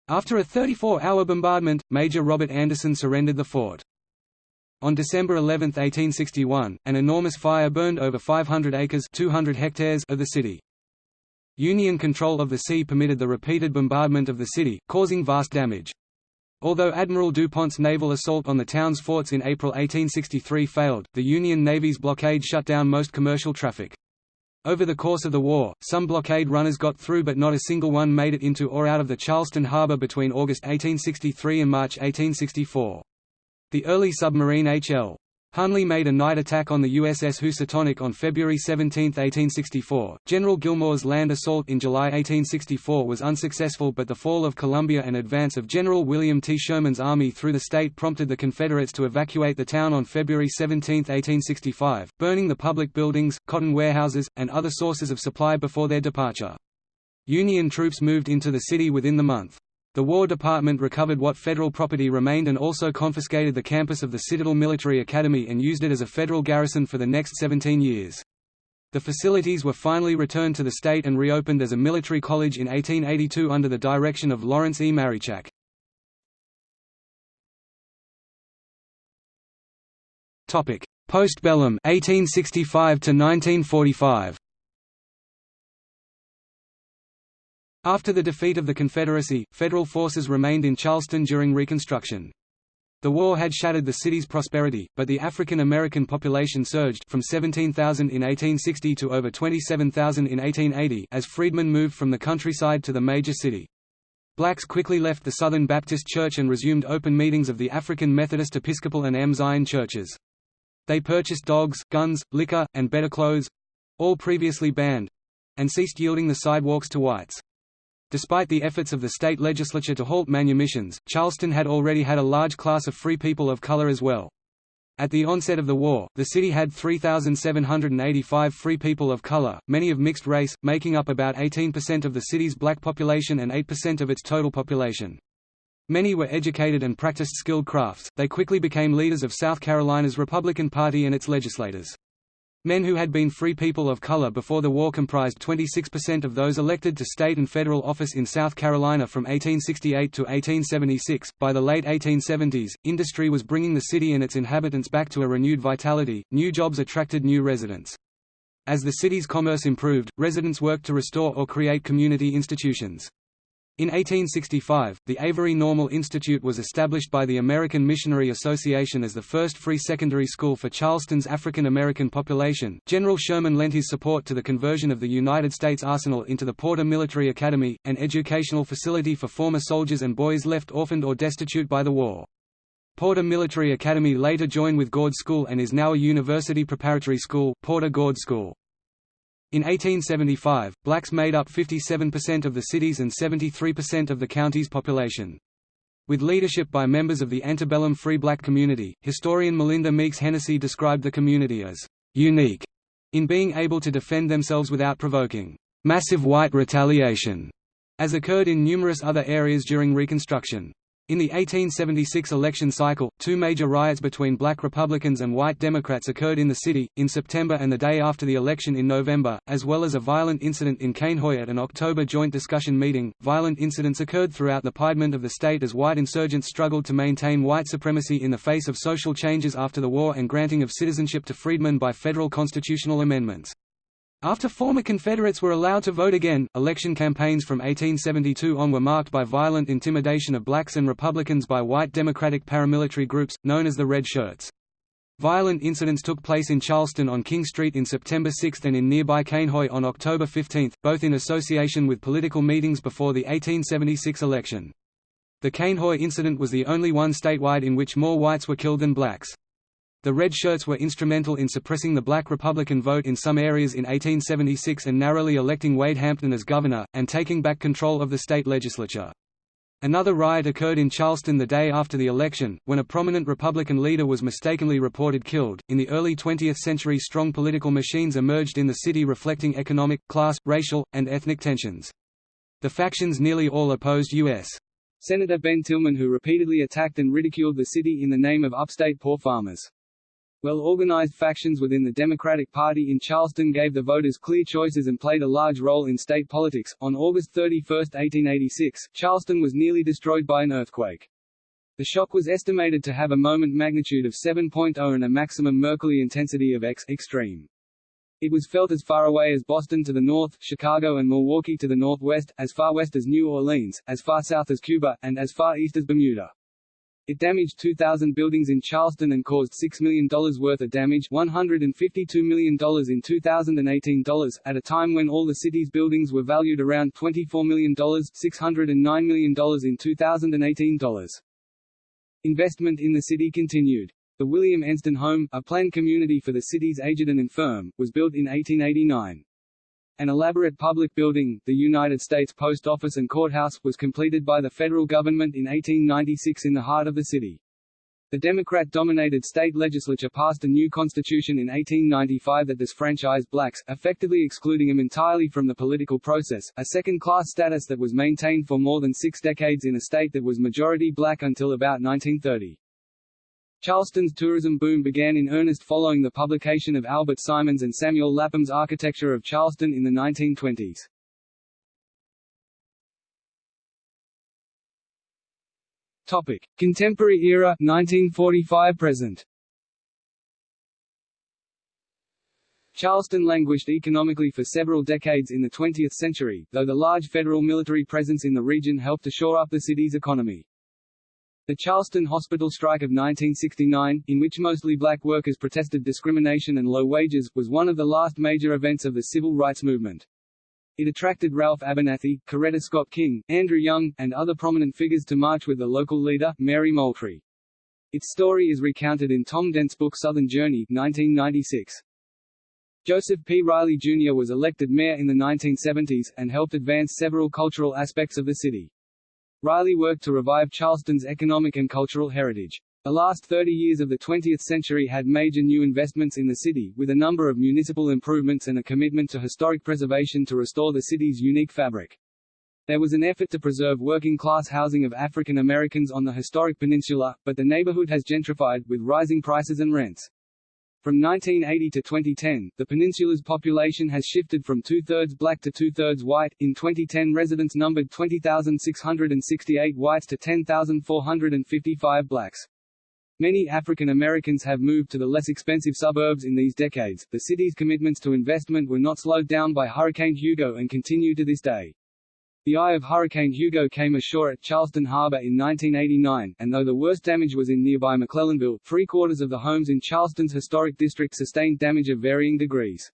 A: After a 34-hour bombardment, Major Robert Anderson surrendered the fort. On December 11, 1861, an enormous fire burned over 500 acres 200 hectares of the city. Union control of the sea permitted the repeated bombardment of the city, causing vast damage. Although Admiral DuPont's naval assault on the town's forts in April 1863 failed, the Union Navy's blockade shut down most commercial traffic. Over the course of the war, some blockade runners got through but not a single one made it into or out of the Charleston harbor between August 1863 and March 1864. The early submarine H.L. Hunley made a night attack on the USS Housatonic on February 17, 1864. General Gillmore's land assault in July 1864 was unsuccessful but the fall of Columbia and advance of General William T. Sherman's army through the state prompted the Confederates to evacuate the town on February 17, 1865, burning the public buildings, cotton warehouses, and other sources of supply before their departure. Union troops moved into the city within the month. The War Department recovered what federal property remained and also confiscated the campus of the Citadel Military Academy and used it as a federal garrison for the next 17 years. The facilities were finally returned to the state and reopened as a military college in 1882 under the direction of Lawrence E. Marichak. Postbellum 1865 to 1945 After the defeat of the Confederacy, Federal forces remained in Charleston during Reconstruction. The war had shattered the city's prosperity, but the African American population surged from 17,000 in 1860 to over 27,000 in 1880 as freedmen moved from the countryside to the major city. Blacks quickly left the Southern Baptist Church and resumed open meetings of the African Methodist Episcopal and M. Zion churches. They purchased dogs, guns, liquor, and better clothes—all previously banned—and ceased yielding the sidewalks to whites. Despite the efforts of the state legislature to halt manumissions, Charleston had already had a large class of free people of color as well. At the onset of the war, the city had 3,785 free people of color, many of mixed race, making up about 18% of the city's black population and 8% of its total population. Many were educated and practiced skilled crafts. They quickly became leaders of South Carolina's Republican Party and its legislators. Men who had been free people of color before the war comprised 26% of those elected to state and federal office in South Carolina from 1868 to 1876. By the late 1870s, industry was bringing the city and its inhabitants back to a renewed vitality, new jobs attracted new residents. As the city's commerce improved, residents worked to restore or create community institutions. In 1865, the Avery Normal Institute was established by the American Missionary Association as the first free secondary school for Charleston's African American population. General Sherman lent his support to the conversion of the United States Arsenal into the Porter Military Academy, an educational facility for former soldiers and boys left orphaned or destitute by the war. Porter Military Academy later joined with Gaud School and is now a university preparatory school, Porter Gaud School. In 1875, blacks made up 57% of the city's and 73% of the county's population. With leadership by members of the antebellum free black community, historian Melinda Meeks Hennessy described the community as unique in being able to defend themselves without provoking massive white retaliation, as occurred in numerous other areas during Reconstruction. In the 1876 election cycle, two major riots between black Republicans and white Democrats occurred in the city, in September and the day after the election in November, as well as a violent incident in Cainhoy at an October joint discussion meeting. Violent incidents occurred throughout the Piedmont of the state as white insurgents struggled to maintain white supremacy in the face of social changes after the war and granting of citizenship to freedmen by federal constitutional amendments. After former Confederates were allowed to vote again, election campaigns from 1872 on were marked by violent intimidation of blacks and Republicans by white Democratic paramilitary groups, known as the Red Shirts. Violent incidents took place in Charleston on King Street in September 6 and in nearby Cainhoy on October 15, both in association with political meetings before the 1876 election. The Cainhoy incident was the only one statewide in which more whites were killed than blacks. The Red Shirts were instrumental in suppressing the black Republican vote in some areas in 1876 and narrowly electing Wade Hampton as governor, and taking back control of the state legislature. Another riot occurred in Charleston the day after the election, when a prominent Republican leader was mistakenly reported killed. In the early 20th century, strong political machines emerged in the city reflecting economic, class, racial, and ethnic tensions. The factions nearly all opposed U.S. Senator Ben Tillman who repeatedly attacked and ridiculed the city in the name of upstate poor farmers. Well-organized factions within the Democratic Party in Charleston gave the voters clear choices and played a large role in state politics. On August 31, 1886, Charleston was nearly destroyed by an earthquake. The shock was estimated to have a moment magnitude of 7.0 and a maximum Mercalli intensity of X extreme. It was felt as far away as Boston to the north, Chicago and Milwaukee to the northwest, as far west as New Orleans, as far south as Cuba, and as far east as Bermuda. It damaged 2,000 buildings in Charleston and caused $6 million worth of damage $152 million in 2018 dollars, at a time when all the city's buildings were valued around $24 million $609 million in 2018 dollars. Investment in the city continued. The William Enston Home, a planned community for the city's aged and infirm, was built in 1889. An elaborate public building, the United States Post Office and Courthouse, was completed by the federal government in 1896 in the heart of the city. The Democrat-dominated state legislature passed a new constitution in 1895 that disfranchised blacks, effectively excluding them entirely from the political process, a second-class status that was maintained for more than six decades in a state that was majority black until about 1930. Charleston's tourism boom began in earnest following the publication of Albert Simons and Samuel Lapham's Architecture of Charleston in the 1920s. Topic: Contemporary era 1945 present. Charleston languished economically for several decades in the 20th century, though the large federal military presence in the region helped to shore up the city's economy. The Charleston Hospital strike of 1969, in which mostly black workers protested discrimination and low wages, was one of the last major events of the civil rights movement. It attracted Ralph Abernathy, Coretta Scott King, Andrew Young, and other prominent figures to march with the local leader, Mary Moultrie. Its story is recounted in Tom Dent's book Southern Journey 1996. Joseph P. Riley Jr. was elected mayor in the 1970s, and helped advance several cultural aspects of the city. Riley worked to revive Charleston's economic and cultural heritage. The last 30 years of the 20th century had major new investments in the city, with a number of municipal improvements and a commitment to historic preservation to restore the city's unique fabric. There was an effort to preserve working-class housing of African Americans on the historic peninsula, but the neighborhood has gentrified, with rising prices and rents. From 1980 to 2010, the peninsula's population has shifted from two-thirds black to two-thirds white. In 2010 residents numbered 20,668 whites to 10,455 blacks. Many African Americans have moved to the less expensive suburbs in these decades. The city's commitments to investment were not slowed down by Hurricane Hugo and continue to this day. The eye of Hurricane Hugo came ashore at Charleston Harbor in 1989, and though the worst damage was in nearby McClellanville, three-quarters of the homes in Charleston's historic district sustained damage of varying degrees.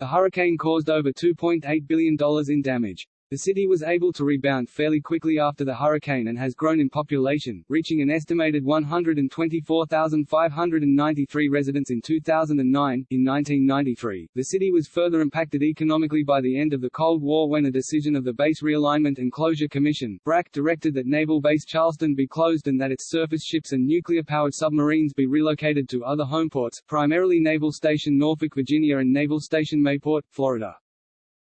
A: The hurricane caused over $2.8 billion in damage. The city was able to rebound fairly quickly after the hurricane and has grown in population, reaching an estimated 124,593 residents in 2009. In 1993, the city was further impacted economically by the end of the Cold War when a decision of the Base Realignment and Closure Commission BRAC directed that Naval Base Charleston be closed and that its surface ships and nuclear-powered submarines be relocated to other homeports, primarily Naval Station Norfolk, Virginia and Naval Station Mayport, Florida.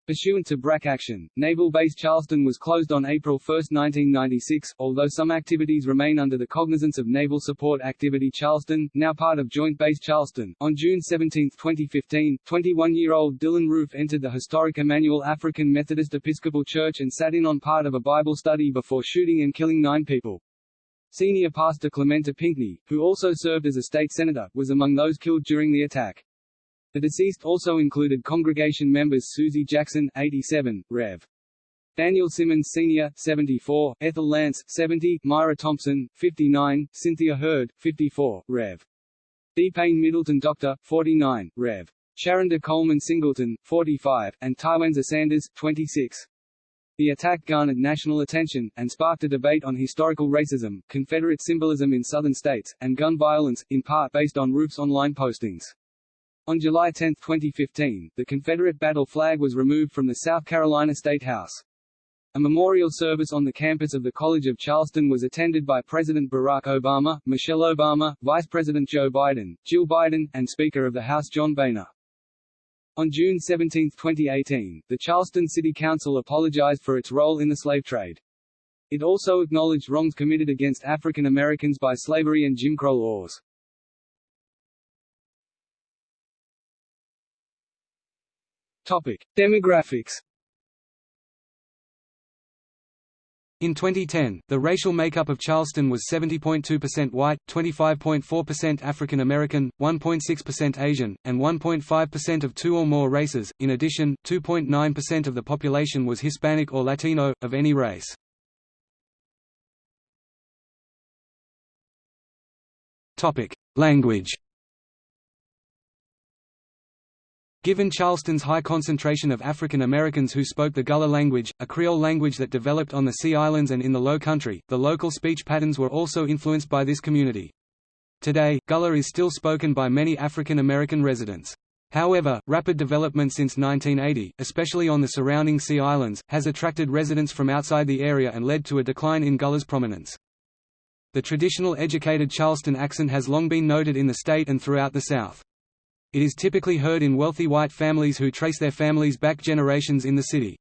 A: Pursuant to BRAC action, Naval Base Charleston was closed on April 1, 1996, although some activities remain under the cognizance of Naval Support Activity Charleston, now part of Joint Base Charleston. On June 17, 2015, 21-year-old Dylan Roof entered the historic Emanuel African Methodist Episcopal Church and sat in on part of a Bible study before shooting and killing nine people. Senior pastor Clementa Pinckney, who also served as a state senator, was among those killed during the attack. The deceased also included congregation members Susie Jackson, 87, Rev. Daniel Simmons Sr., 74, Ethel Lance, 70, Myra Thompson, 59, Cynthia Hurd, 54, Rev. DePayne Middleton Dr., 49, Rev. Sharonda Coleman Singleton, 45, and Tywanza Sanders, 26. The attack garnered national attention, and sparked a debate on historical racism, Confederate symbolism in Southern states, and gun violence, in part based on Roof's online postings. On July 10, 2015, the Confederate battle flag was removed from the South Carolina State House. A memorial service on the campus of the College of Charleston was attended by President Barack Obama, Michelle Obama, Vice President Joe Biden, Jill Biden, and Speaker of the House John Boehner. On June 17, 2018, the Charleston City Council apologized for its role in the slave trade. It also acknowledged wrongs committed against African Americans by slavery and Jim Crow laws. Topic: Demographics. In 2010, the racial makeup of Charleston was 70.2% white, 25.4% African American, 1.6% Asian, and 1.5% of two or more races. In addition, 2.9% of the population was Hispanic or Latino, of any race. Language. Given Charleston's high concentration of African Americans who spoke the Gullah language, a Creole language that developed on the Sea Islands and in the Low Country, the local speech patterns were also influenced by this community. Today, Gullah is still spoken by many African American residents. However, rapid development since 1980, especially on the surrounding Sea Islands, has attracted residents from outside the area and led to a decline in Gullah's prominence. The traditional educated Charleston accent has long been noted in the state and throughout the South. It is typically heard in wealthy white families who trace their families back generations in the city.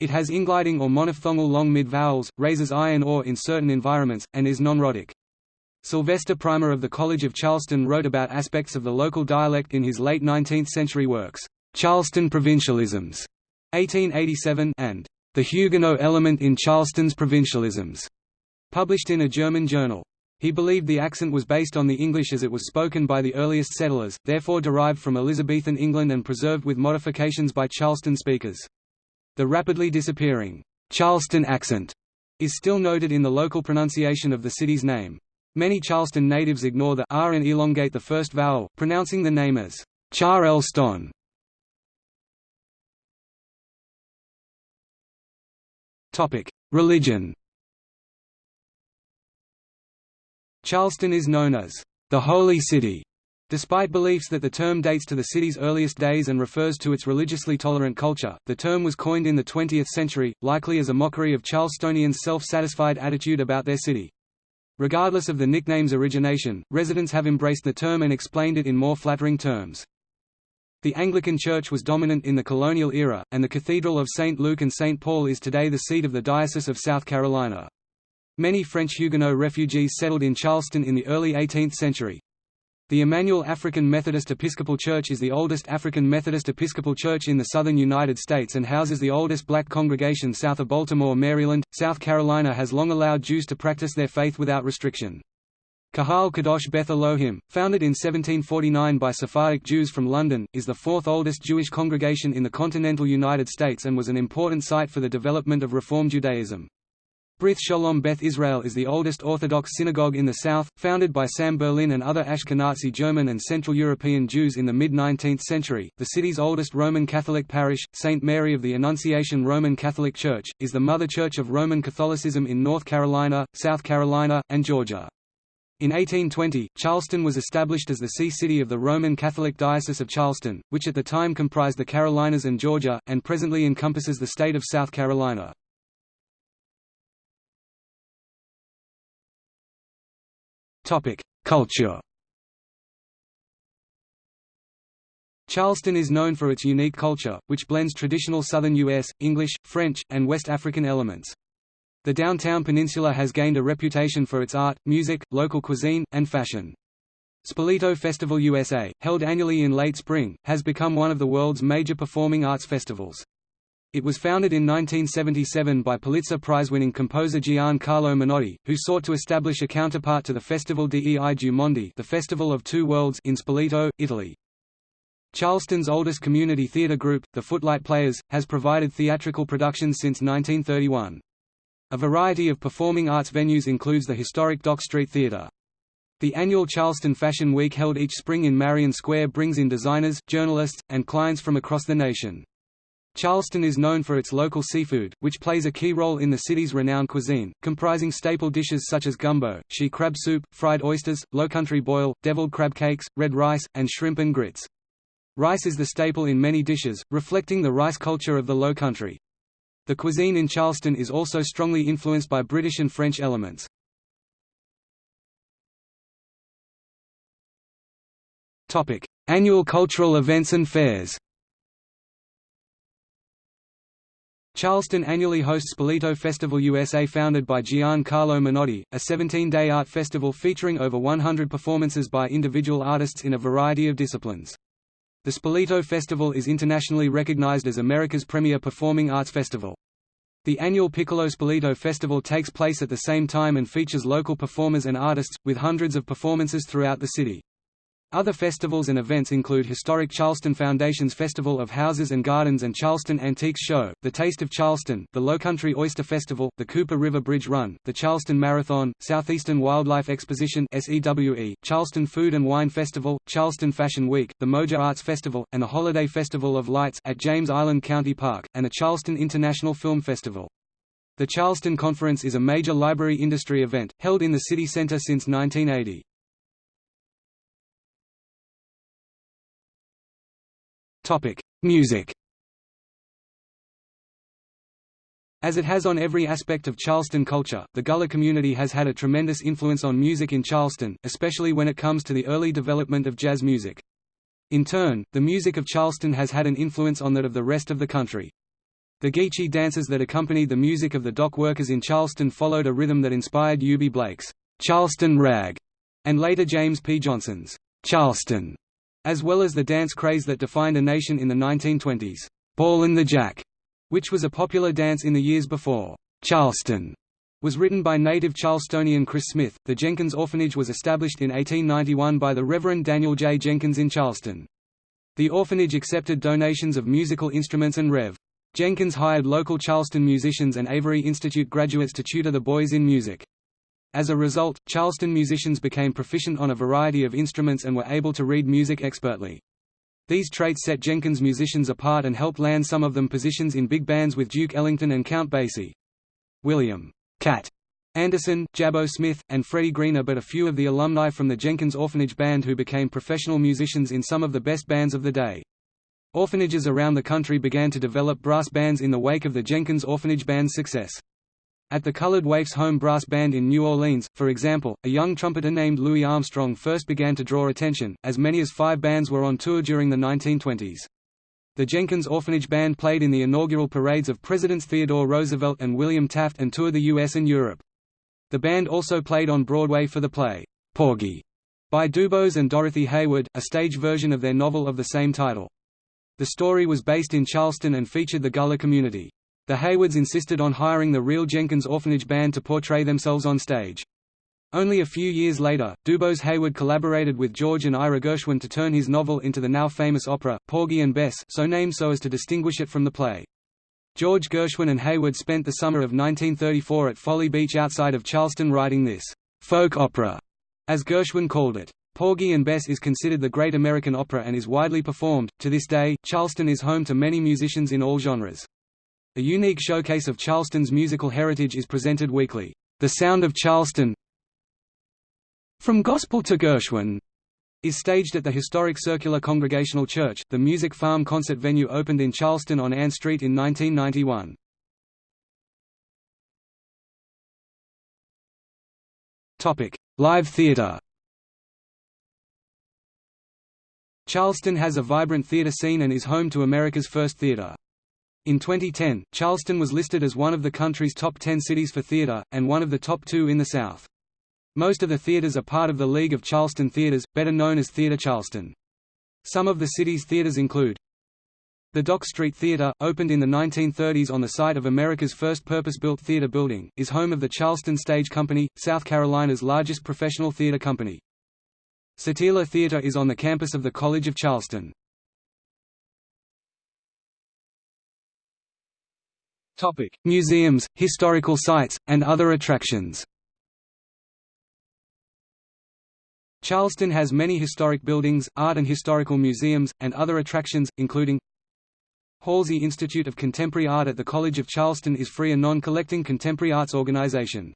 A: It has ingliding or monophthongal long mid-vowels, raises I and or in certain environments, and is non-rhotic. Sylvester Primer of the College of Charleston wrote about aspects of the local dialect in his late 19th-century works, Charleston Provincialisms, 1887, and The Huguenot Element in Charleston's Provincialisms, published in a German journal. He believed the accent was based on the English as it was spoken by the earliest settlers, therefore derived from Elizabethan England and preserved with modifications by Charleston speakers. The rapidly disappearing Charleston accent is still noted in the local pronunciation of the city's name. Many Charleston natives ignore the r and elongate the first vowel, pronouncing the name as Charleston. Topic: Religion. Charleston is known as the Holy City, Despite beliefs that the term dates to the city's earliest days and refers to its religiously tolerant culture, the term was coined in the 20th century, likely as a mockery of Charlestonians' self-satisfied attitude about their city. Regardless of the nickname's origination, residents have embraced the term and explained it in more flattering terms. The Anglican Church was dominant in the colonial era, and the Cathedral of St. Luke and St. Paul is today the seat of the Diocese of South Carolina. Many French Huguenot refugees settled in Charleston in the early 18th century. The Emanuel African Methodist Episcopal Church is the oldest African Methodist Episcopal church in the southern United States and houses the oldest black congregation south of Baltimore, Maryland. South Carolina has long allowed Jews to practice their faith without restriction. Kahal Kadosh Beth Elohim, founded in 1749 by Sephardic Jews from London, is the fourth oldest Jewish congregation in the continental United States and was an important site for the development of Reform Judaism. Brith Shalom Beth Israel is the oldest Orthodox synagogue in the south, founded by Sam Berlin and other Ashkenazi German and Central European Jews in the mid-19th century. The city's oldest Roman Catholic parish, St. Mary of the Annunciation Roman Catholic Church, is the mother church of Roman Catholicism in North Carolina, South Carolina, and Georgia. In 1820, Charleston was established as the see-city of the Roman Catholic Diocese of Charleston, which at the time comprised the Carolinas and Georgia, and presently encompasses the state of South Carolina. Culture Charleston is known for its unique culture, which blends traditional Southern U.S., English, French, and West African elements. The downtown peninsula has gained a reputation for its art, music, local cuisine, and fashion. Spoleto Festival USA, held annually in late spring, has become one of the world's major performing arts festivals. It was founded in 1977 by Pulitzer Prize-winning composer Giancarlo Menotti, who sought to establish a counterpart to the Festival dei Due Mondi the Festival of Two Worlds in Spoleto, Italy. Charleston's oldest community theatre group, the Footlight Players, has provided theatrical productions since 1931. A variety of performing arts venues includes the historic Dock Street Theatre. The annual Charleston Fashion Week held each spring in Marion Square brings in designers, journalists, and clients from across the nation. Charleston is known for its local seafood, which plays a key role in the city's renowned cuisine, comprising staple dishes such as gumbo, she crab soup, fried oysters, lowcountry boil, deviled crab cakes, red rice, and shrimp and grits. Rice is the staple in many dishes, reflecting the rice culture of the Low Country. The cuisine in Charleston is also strongly influenced by British and French elements. Annual cultural events and fairs Charleston annually hosts Spoleto Festival USA founded by Giancarlo Menotti, a 17-day art festival featuring over 100 performances by individual artists in a variety of disciplines. The Spoleto Festival is internationally recognized as America's premier performing arts festival. The annual Piccolo Spoleto Festival takes place at the same time and features local performers and artists, with hundreds of performances throughout the city. Other festivals and events include historic Charleston Foundation's Festival of Houses and Gardens and Charleston Antiques Show, the Taste of Charleston, the Lowcountry Oyster Festival, the Cooper River Bridge Run, the Charleston Marathon, Southeastern Wildlife Exposition SEWE, Charleston Food and Wine Festival, Charleston Fashion Week, the Moja Arts Festival, and the Holiday Festival of Lights at James Island County Park, and the Charleston International Film Festival. The Charleston Conference is a major library industry event, held in the city center since 1980. Topic: Music. As it has on every aspect of Charleston culture, the Gullah community has had a tremendous influence on music in Charleston, especially when it comes to the early development of jazz music. In turn, the music of Charleston has had an influence on that of the rest of the country. The Geechee dances that accompanied the music of the dock workers in Charleston followed a rhythm that inspired Eubie Blake's Charleston Rag, and later James P. Johnson's Charleston as well as the dance craze that defined a nation in the 1920s, Ball in the Jack, which was a popular dance in the years before. Charleston was written by native Charlestonian Chris Smith. The Jenkins Orphanage was established in 1891 by the Reverend Daniel J. Jenkins in Charleston. The orphanage accepted donations of musical instruments and Rev. Jenkins hired local Charleston musicians and Avery Institute graduates to tutor the boys in music. As a result, Charleston musicians became proficient on a variety of instruments and were able to read music expertly. These traits set Jenkins musicians apart and helped land some of them positions in big bands with Duke Ellington and Count Basie. William Cat Anderson, Jabbo Smith, and Freddie Green are but a few of the alumni from the Jenkins Orphanage Band who became professional musicians in some of the best bands of the day. Orphanages around the country began to develop brass bands in the wake of the Jenkins Orphanage Band's success. At the Colored Waifs home brass band in New Orleans, for example, a young trumpeter named Louis Armstrong first began to draw attention, as many as five bands were on tour during the 1920s. The Jenkins Orphanage Band played in the inaugural parades of Presidents Theodore Roosevelt and William Taft and toured the U.S. and Europe. The band also played on Broadway for the play, Porgy, by Dubose and Dorothy Heyward, a stage version of their novel of the same title. The story was based in Charleston and featured the Gullah community. The Heywards insisted on hiring the real Jenkins Orphanage Band to portray themselves on stage. Only a few years later, Dubose Heyward collaborated with George and Ira Gershwin to turn his novel into the now famous opera, Porgy and Bess so named so as to distinguish it from the play. George Gershwin and Heyward spent the summer of 1934 at Folly Beach outside of Charleston writing this folk opera, as Gershwin called it. Porgy and Bess is considered the great American opera and is widely performed. To this day, Charleston is home to many musicians in all genres. A unique showcase of Charleston's musical heritage is presented weekly. The Sound of Charleston From Gospel to Gershwin is staged at the historic Circular Congregational Church. The Music Farm concert venue opened in Charleston on Ann Street in 1991. Topic: Live theater. Charleston has a vibrant theater scene and is home to America's first theater. In 2010, Charleston was listed as one of the country's top 10 cities for theater, and one of the top two in the South. Most of the theaters are part of the League of Charleston Theaters, better known as Theatre Charleston. Some of the city's theaters include the Dock Street Theater, opened in the 1930s on the site of America's first purpose-built theater building, is home of the Charleston Stage Company, South Carolina's largest professional theater company. Sottile Theater is on the campus of the College of Charleston. Museums, historical sites, and other attractions Charleston has many historic buildings, art and historical museums, and other attractions, including Halsey Institute of Contemporary Art at the College of Charleston is free and non-collecting contemporary arts organization.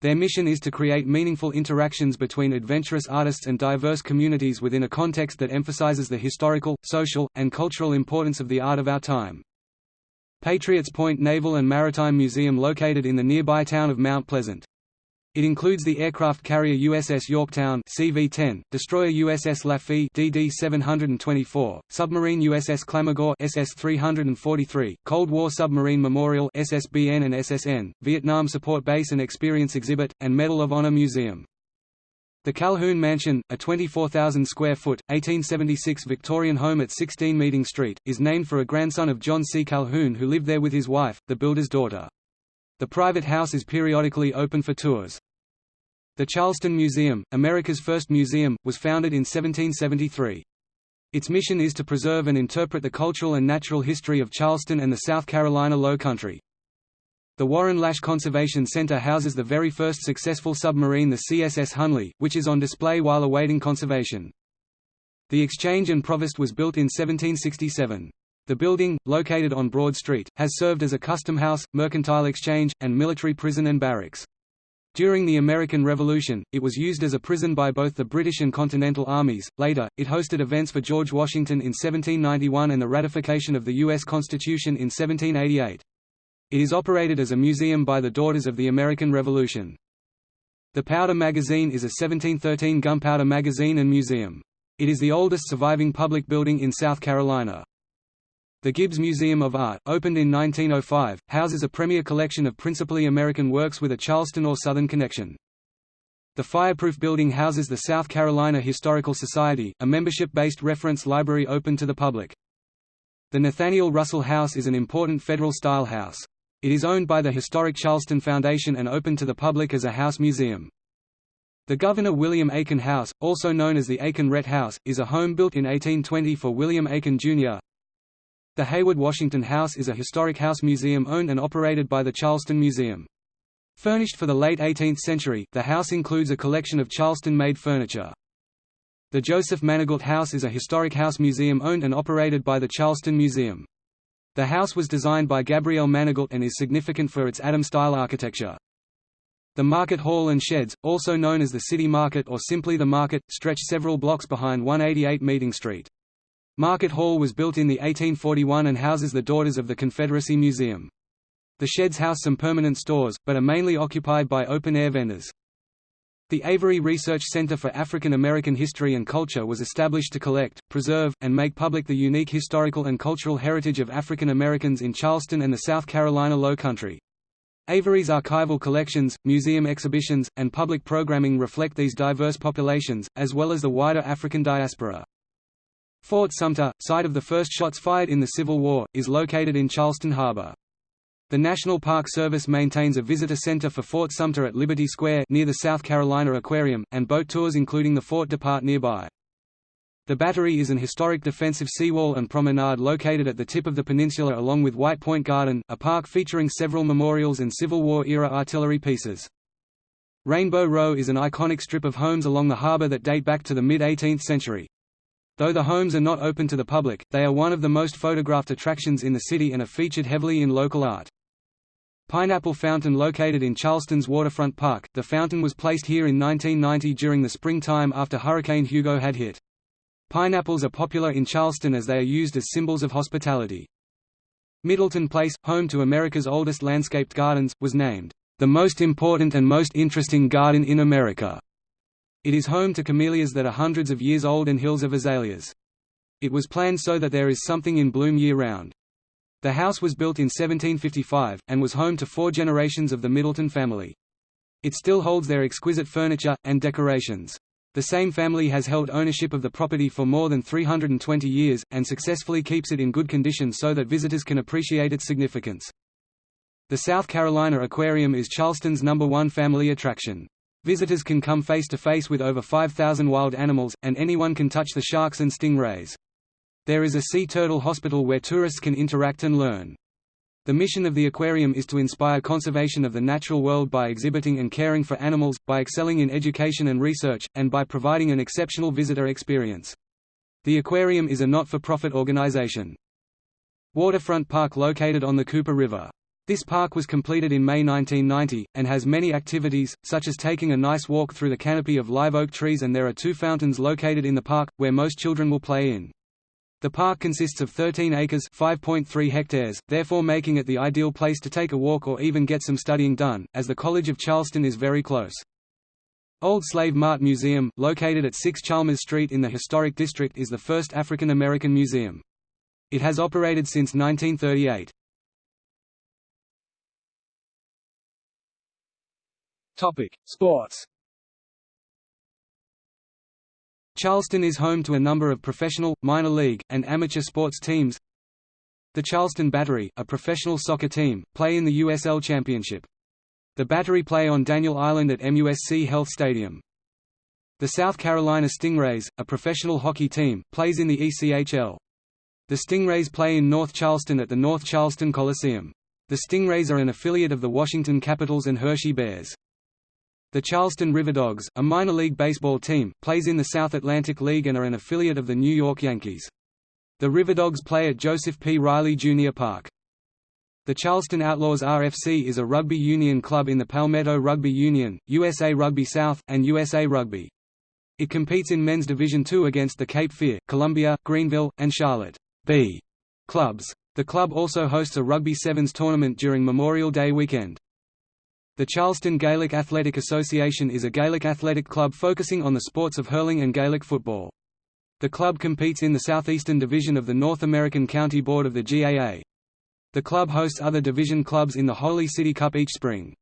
A: Their mission is to create meaningful interactions between adventurous artists and diverse communities within a context that emphasizes the historical, social, and cultural importance of the art of our time. Patriots Point Naval and Maritime Museum located in the nearby town of Mount Pleasant. It includes the aircraft carrier USS Yorktown CV-10, destroyer USS Lafitte DD-724, submarine USS Clamagore SS-343, Cold War Submarine Memorial SSBN and SSN, Vietnam Support Base and Experience Exhibit, and Medal of Honor Museum. The Calhoun Mansion, a 24,000 square foot, 1876 Victorian home at 16 Meeting Street, is named for a grandson of John C. Calhoun who lived there with his wife, the builder's daughter. The private house is periodically open for tours. The Charleston Museum, America's first museum, was founded in 1773. Its mission is to preserve and interpret the cultural and natural history of Charleston and the South Carolina Low Country. The Warren Lasch Conservation Center houses the very first successful submarine the CSS Hunley, which is on display while awaiting conservation. The Exchange and Provost was built in 1767. The building, located on Broad Street, has served as a custom house, mercantile exchange, and military prison and barracks. During the American Revolution, it was used as a prison by both the British and Continental armies. Later, it hosted events for George Washington in 1791 and the ratification of the U.S. Constitution in 1788. It is operated as a museum by the Daughters of the American Revolution. The Powder Magazine is a 1713 gunpowder magazine and museum. It is the oldest surviving public building in South Carolina. The Gibbs Museum of Art, opened in 1905, houses a premier collection of principally American works with a Charleston or Southern connection. The Fireproof Building houses the South Carolina Historical Society, a membership-based reference library open to the public. The Nathaniel Russell House is an important federal-style house. It is owned by the Historic Charleston Foundation and open to the public as a house museum. The Governor William Aiken House, also known as the Aiken-Rhett House, is a home built in 1820 for William Aiken, Jr., the Heyward Washington House is a historic house museum owned and operated by the Charleston Museum. Furnished for the late 18th century, the house includes a collection of Charleston-made furniture. The Joseph Manigault House is a historic house museum owned and operated by the Charleston Museum. The house was designed by Gabriel Manigault and is significant for its Adam-style architecture. The Market Hall and Sheds, also known as the City Market or simply the Market, stretch several blocks behind 188 Meeting Street. Market Hall was built in the 1841 and houses the Daughters of the Confederacy Museum. The sheds house some permanent stores, but are mainly occupied by open-air vendors. The Avery Research Center for African American History and Culture was established to collect, preserve, and make public the unique historical and cultural heritage of African Americans in Charleston and the South Carolina Low Country. Avery's archival collections, museum exhibitions, and public programming reflect these diverse populations, as well as the wider African diaspora. Fort Sumter, site of the first shots fired in the Civil War, is located in Charleston Harbor. The National Park Service maintains a visitor center for Fort Sumter at Liberty Square near the South Carolina Aquarium, and boat tours including the fort depart nearby. The Battery is an historic defensive seawall and promenade located at the tip of the peninsula along with White Point Garden, a park featuring several memorials and Civil War-era artillery pieces. Rainbow Row is an iconic strip of homes along the harbour that date back to the mid-18th century. Though the homes are not open to the public, they are one of the most photographed attractions in the city and are featured heavily in local art. Pineapple Fountain located in Charleston's Waterfront Park, the fountain was placed here in 1990 during the springtime after Hurricane Hugo had hit. Pineapples are popular in Charleston as they are used as symbols of hospitality. Middleton Place, home to America's oldest landscaped gardens, was named, "...the most important and most interesting garden in America." It is home to camellias that are hundreds of years old and hills of azaleas. It was planned so that there is something in bloom year-round. The house was built in 1755, and was home to four generations of the Middleton family. It still holds their exquisite furniture, and decorations. The same family has held ownership of the property for more than 320 years, and successfully keeps it in good condition so that visitors can appreciate its significance. The South Carolina Aquarium is Charleston's number one family attraction. Visitors can come face to face with over 5,000 wild animals, and anyone can touch the sharks and stingrays. There is a sea turtle hospital where tourists can interact and learn. The mission of the aquarium is to inspire conservation of the natural world by exhibiting and caring for animals, by excelling in education and research, and by providing an exceptional visitor experience. The aquarium is a not-for-profit organization. Waterfront Park located on the Cooper River. This park was completed in May 1990, and has many activities, such as taking a nice walk through the canopy of live oak trees and there are two fountains located in the park, where most children will play in. The park consists of 13 acres 5.3 hectares, therefore making it the ideal place to take a walk or even get some studying done, as the College of Charleston is very close. Old Slave Mart Museum, located at 6 Chalmers Street in the historic district is the first African American museum. It has operated since 1938. Topic: Sports Charleston is home to a number of professional, minor league, and amateur sports teams. The Charleston Battery, a professional soccer team, play in the USL Championship. The Battery play on Daniel Island at MUSC Health Stadium. The South Carolina Stingrays, a professional hockey team, plays in the ECHL. The Stingrays play in North Charleston at the North Charleston Coliseum. The Stingrays are an affiliate of the Washington Capitals and Hershey Bears. The Charleston Riverdogs, a minor league baseball team, plays in the South Atlantic League and are an affiliate of the New York Yankees. The Riverdogs play at Joseph P. Riley Jr. Park. The Charleston Outlaws RFC is a rugby union club in the Palmetto Rugby Union, USA Rugby South, and USA Rugby. It competes in men's Division II against the Cape Fear, Columbia, Greenville, and Charlotte B clubs. The club also hosts a Rugby Sevens tournament during Memorial Day weekend. The Charleston Gaelic Athletic Association is a Gaelic athletic club focusing on the sports of hurling and Gaelic football. The club competes in the Southeastern Division of the North American County Board of the GAA. The club hosts other division clubs in the Holy City Cup each spring.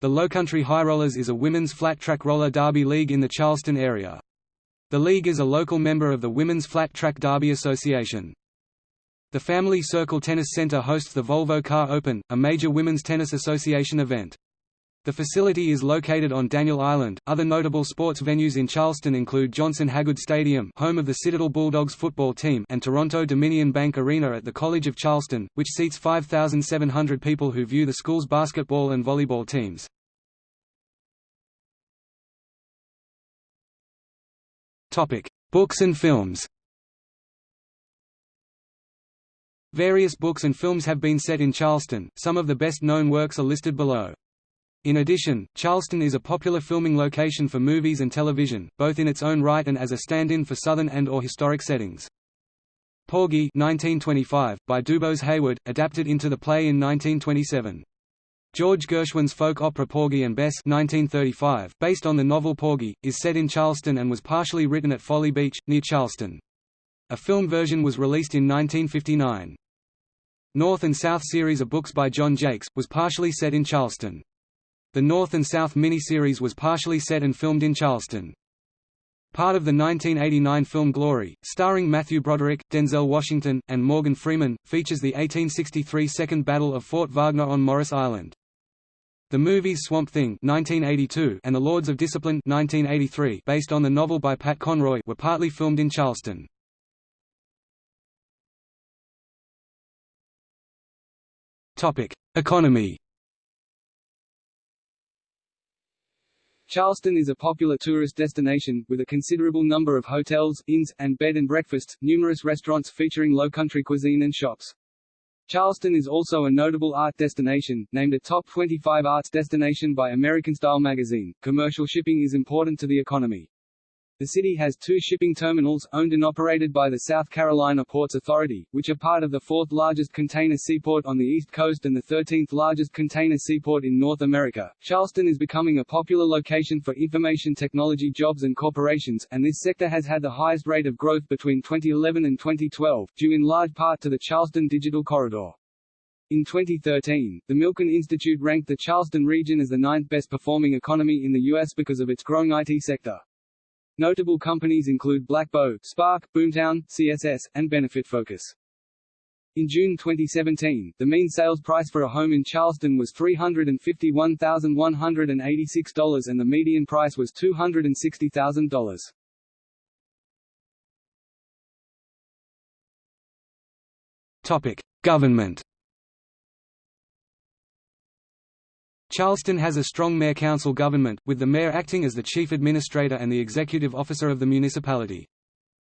A: The Lowcountry High Rollers is a women's flat track roller derby league in the Charleston area. The league is a local member of the Women's Flat Track Derby Association. The Family Circle Tennis Center hosts the Volvo Car Open, a major women's tennis association event. The facility is located on Daniel Island. Other notable sports venues in Charleston include Johnson Hagood Stadium, home of the Citadel Bulldogs football team, and Toronto Dominion Bank Arena at the College of Charleston, which seats 5,700 people who view the school's basketball and volleyball teams. Topic: Books and films. Various books and films have been set in Charleston, some of the best-known works are listed below. In addition, Charleston is a popular filming location for movies and television, both in its own right and as a stand-in for southern and or historic settings. Porgy 1925, by Dubose Heyward, adapted into the play in 1927. George Gershwin's folk opera Porgy and Bess 1935, based on the novel Porgy, is set in Charleston and was partially written at Folly Beach, near Charleston. A film version was released in 1959. North and South series of books by John Jakes, was partially set in Charleston. The North and South miniseries was partially set and filmed in Charleston. Part of the 1989 film Glory, starring Matthew Broderick, Denzel Washington, and Morgan Freeman, features the 1863 Second Battle of Fort Wagner on Morris Island. The movies Swamp Thing 1982 and The Lords of Discipline 1983 based on the novel by Pat Conroy were partly filmed in Charleston. Economy. Charleston is a popular tourist destination, with a considerable number of hotels, inns, and bed and breakfasts, numerous restaurants featuring low-country cuisine and shops. Charleston is also a notable art destination, named a Top 25 Arts Destination by American Style magazine. Commercial shipping is important to the economy. The city has two shipping terminals, owned and operated by the South Carolina Ports Authority, which are part of the fourth largest container seaport on the East Coast and the 13th largest container seaport in North America. Charleston is becoming a popular location for information technology jobs and corporations, and this sector has had the highest rate of growth between 2011 and 2012, due in large part to the Charleston Digital Corridor. In 2013, the Milken Institute ranked the Charleston region as the ninth best performing economy in the U.S. because of its growing IT sector. Notable companies include Blackbaud, Spark, Boomtown, CSS, and Benefit Focus. In June 2017, the mean sales price for a home in Charleston was $351,186 and the median price was $260,000. Topic: Government Charleston has a strong mayor-council government, with the mayor acting as the chief administrator and the executive officer of the municipality.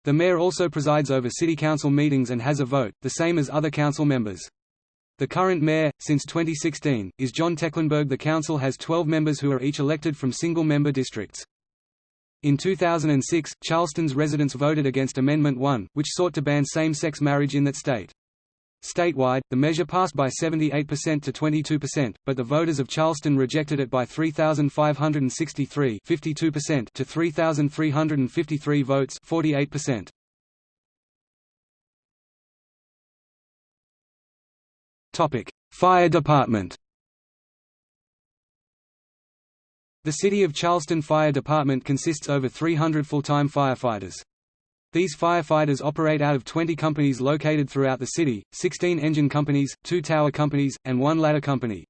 A: The mayor also presides over city council meetings and has a vote, the same as other council members. The current mayor, since 2016, is John Tecklenburg. The council has 12 members who are each elected from single-member districts. In 2006, Charleston's residents voted against Amendment 1, which sought to ban same-sex marriage in that state. Statewide, the measure passed by 78% to 22%, but the voters of Charleston rejected it by 3,563 52% to 3,353 votes 48%. Fire Department The City of Charleston Fire Department consists over 300 full-time firefighters. These firefighters operate out of 20 companies located throughout the city, 16 engine companies, 2 tower companies, and 1 ladder company.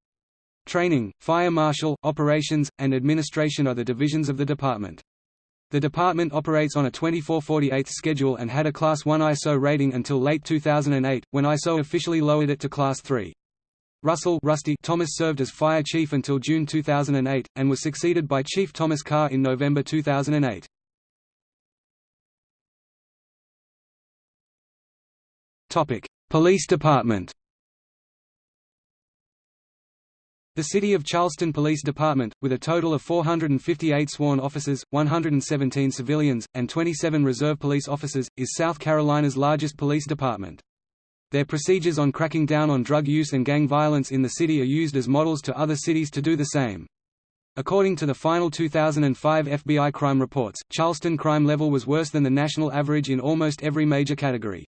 A: Training, fire marshal, operations, and administration are the divisions of the department. The department operates on a 24-48 schedule and had a Class 1 ISO rating until late 2008, when ISO officially lowered it to Class 3. Russell Rusty Thomas served as fire chief until June 2008, and was succeeded by Chief Thomas Carr in November 2008. Topic: Police Department. The City of Charleston Police Department, with a total of 458 sworn officers, 117 civilians, and 27 reserve police officers, is South Carolina's largest police department. Their procedures on cracking down on drug use and gang violence in the city are used as models to other cities to do the same. According to the final 2005 FBI crime reports, Charleston crime level was worse than the national average in almost every major category.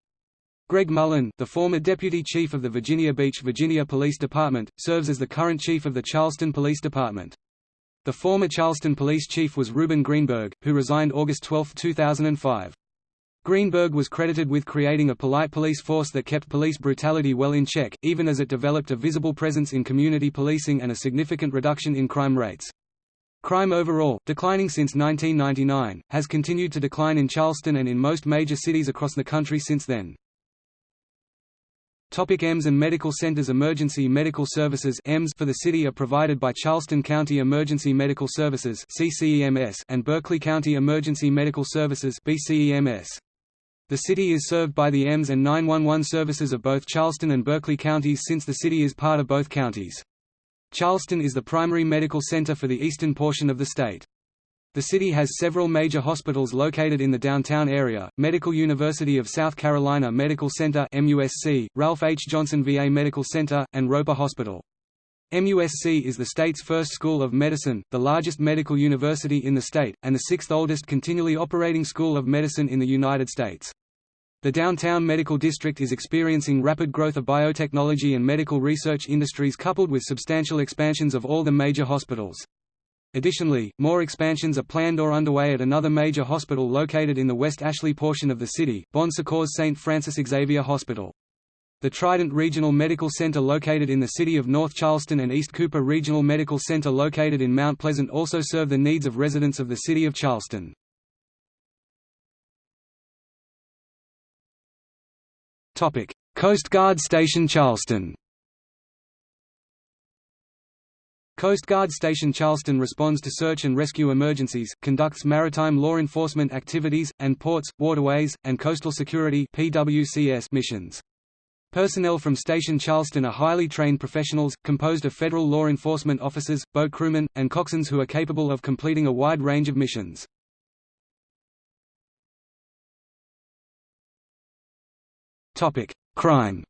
A: Greg Mullen, the former deputy chief of the Virginia Beach, Virginia Police Department, serves as the current chief of the Charleston Police Department. The former Charleston police chief was Reuben Greenberg, who resigned August 12, 2005. Greenberg was credited with creating a polite police force that kept police brutality well in check, even as it developed a visible presence in community policing and a significant reduction in crime rates. Crime overall, declining since 1999, has continued to decline in Charleston and in most major cities across the country since then. Topic EMS and Medical Centers Emergency Medical Services EMS for the city are provided by Charleston County Emergency Medical Services CCEMS and Berkeley County Emergency Medical Services BCEMS. The city is served by the EMS and 911 services of both Charleston and Berkeley counties since the city is part of both counties. Charleston is the primary medical center for the eastern portion of the state. The city has several major hospitals located in the downtown area, Medical University of South Carolina Medical Center MUSC, Ralph H. Johnson VA Medical Center, and Roper Hospital. MUSC is the state's first school of medicine, the largest medical university in the state, and the sixth oldest continually operating school of medicine in the United States. The downtown medical district is experiencing rapid growth of biotechnology and medical research industries coupled with substantial expansions of all the major hospitals. Additionally, more expansions are planned or underway at another major hospital located in the West Ashley portion of the city, Bon Secours St. Francis Xavier Hospital. The Trident Regional Medical Center located in the city of North Charleston and East Cooper Regional Medical Center located in Mount Pleasant also serve the needs of residents of the city of Charleston. Coast Guard Station Charleston Coast Guard Station Charleston responds to search and rescue emergencies, conducts maritime law enforcement activities, and ports, waterways, and coastal security missions. Personnel from Station Charleston are highly trained professionals, composed of federal law enforcement officers, boat crewmen, and coxswains who are capable of completing a wide range of missions. Crime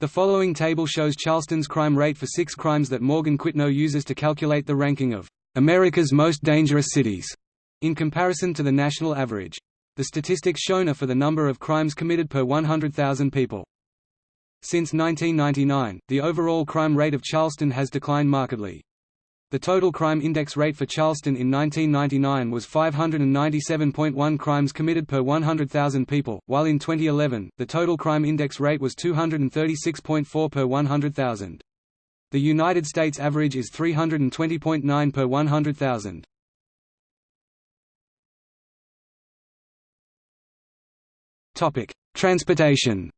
A: The following table shows Charleston's crime rate for six crimes that Morgan Quitno uses to calculate the ranking of America's most dangerous cities in comparison to the national average. The statistics shown are for the number of crimes committed per 100,000 people. Since 1999, the overall crime rate of Charleston has declined markedly. The total crime index rate for Charleston in 1999 was 597.1 crimes committed per 100,000 people, while in 2011, the total crime index rate was 236.4 per 100,000. The United States average is 320.9 per 100,000. Transportation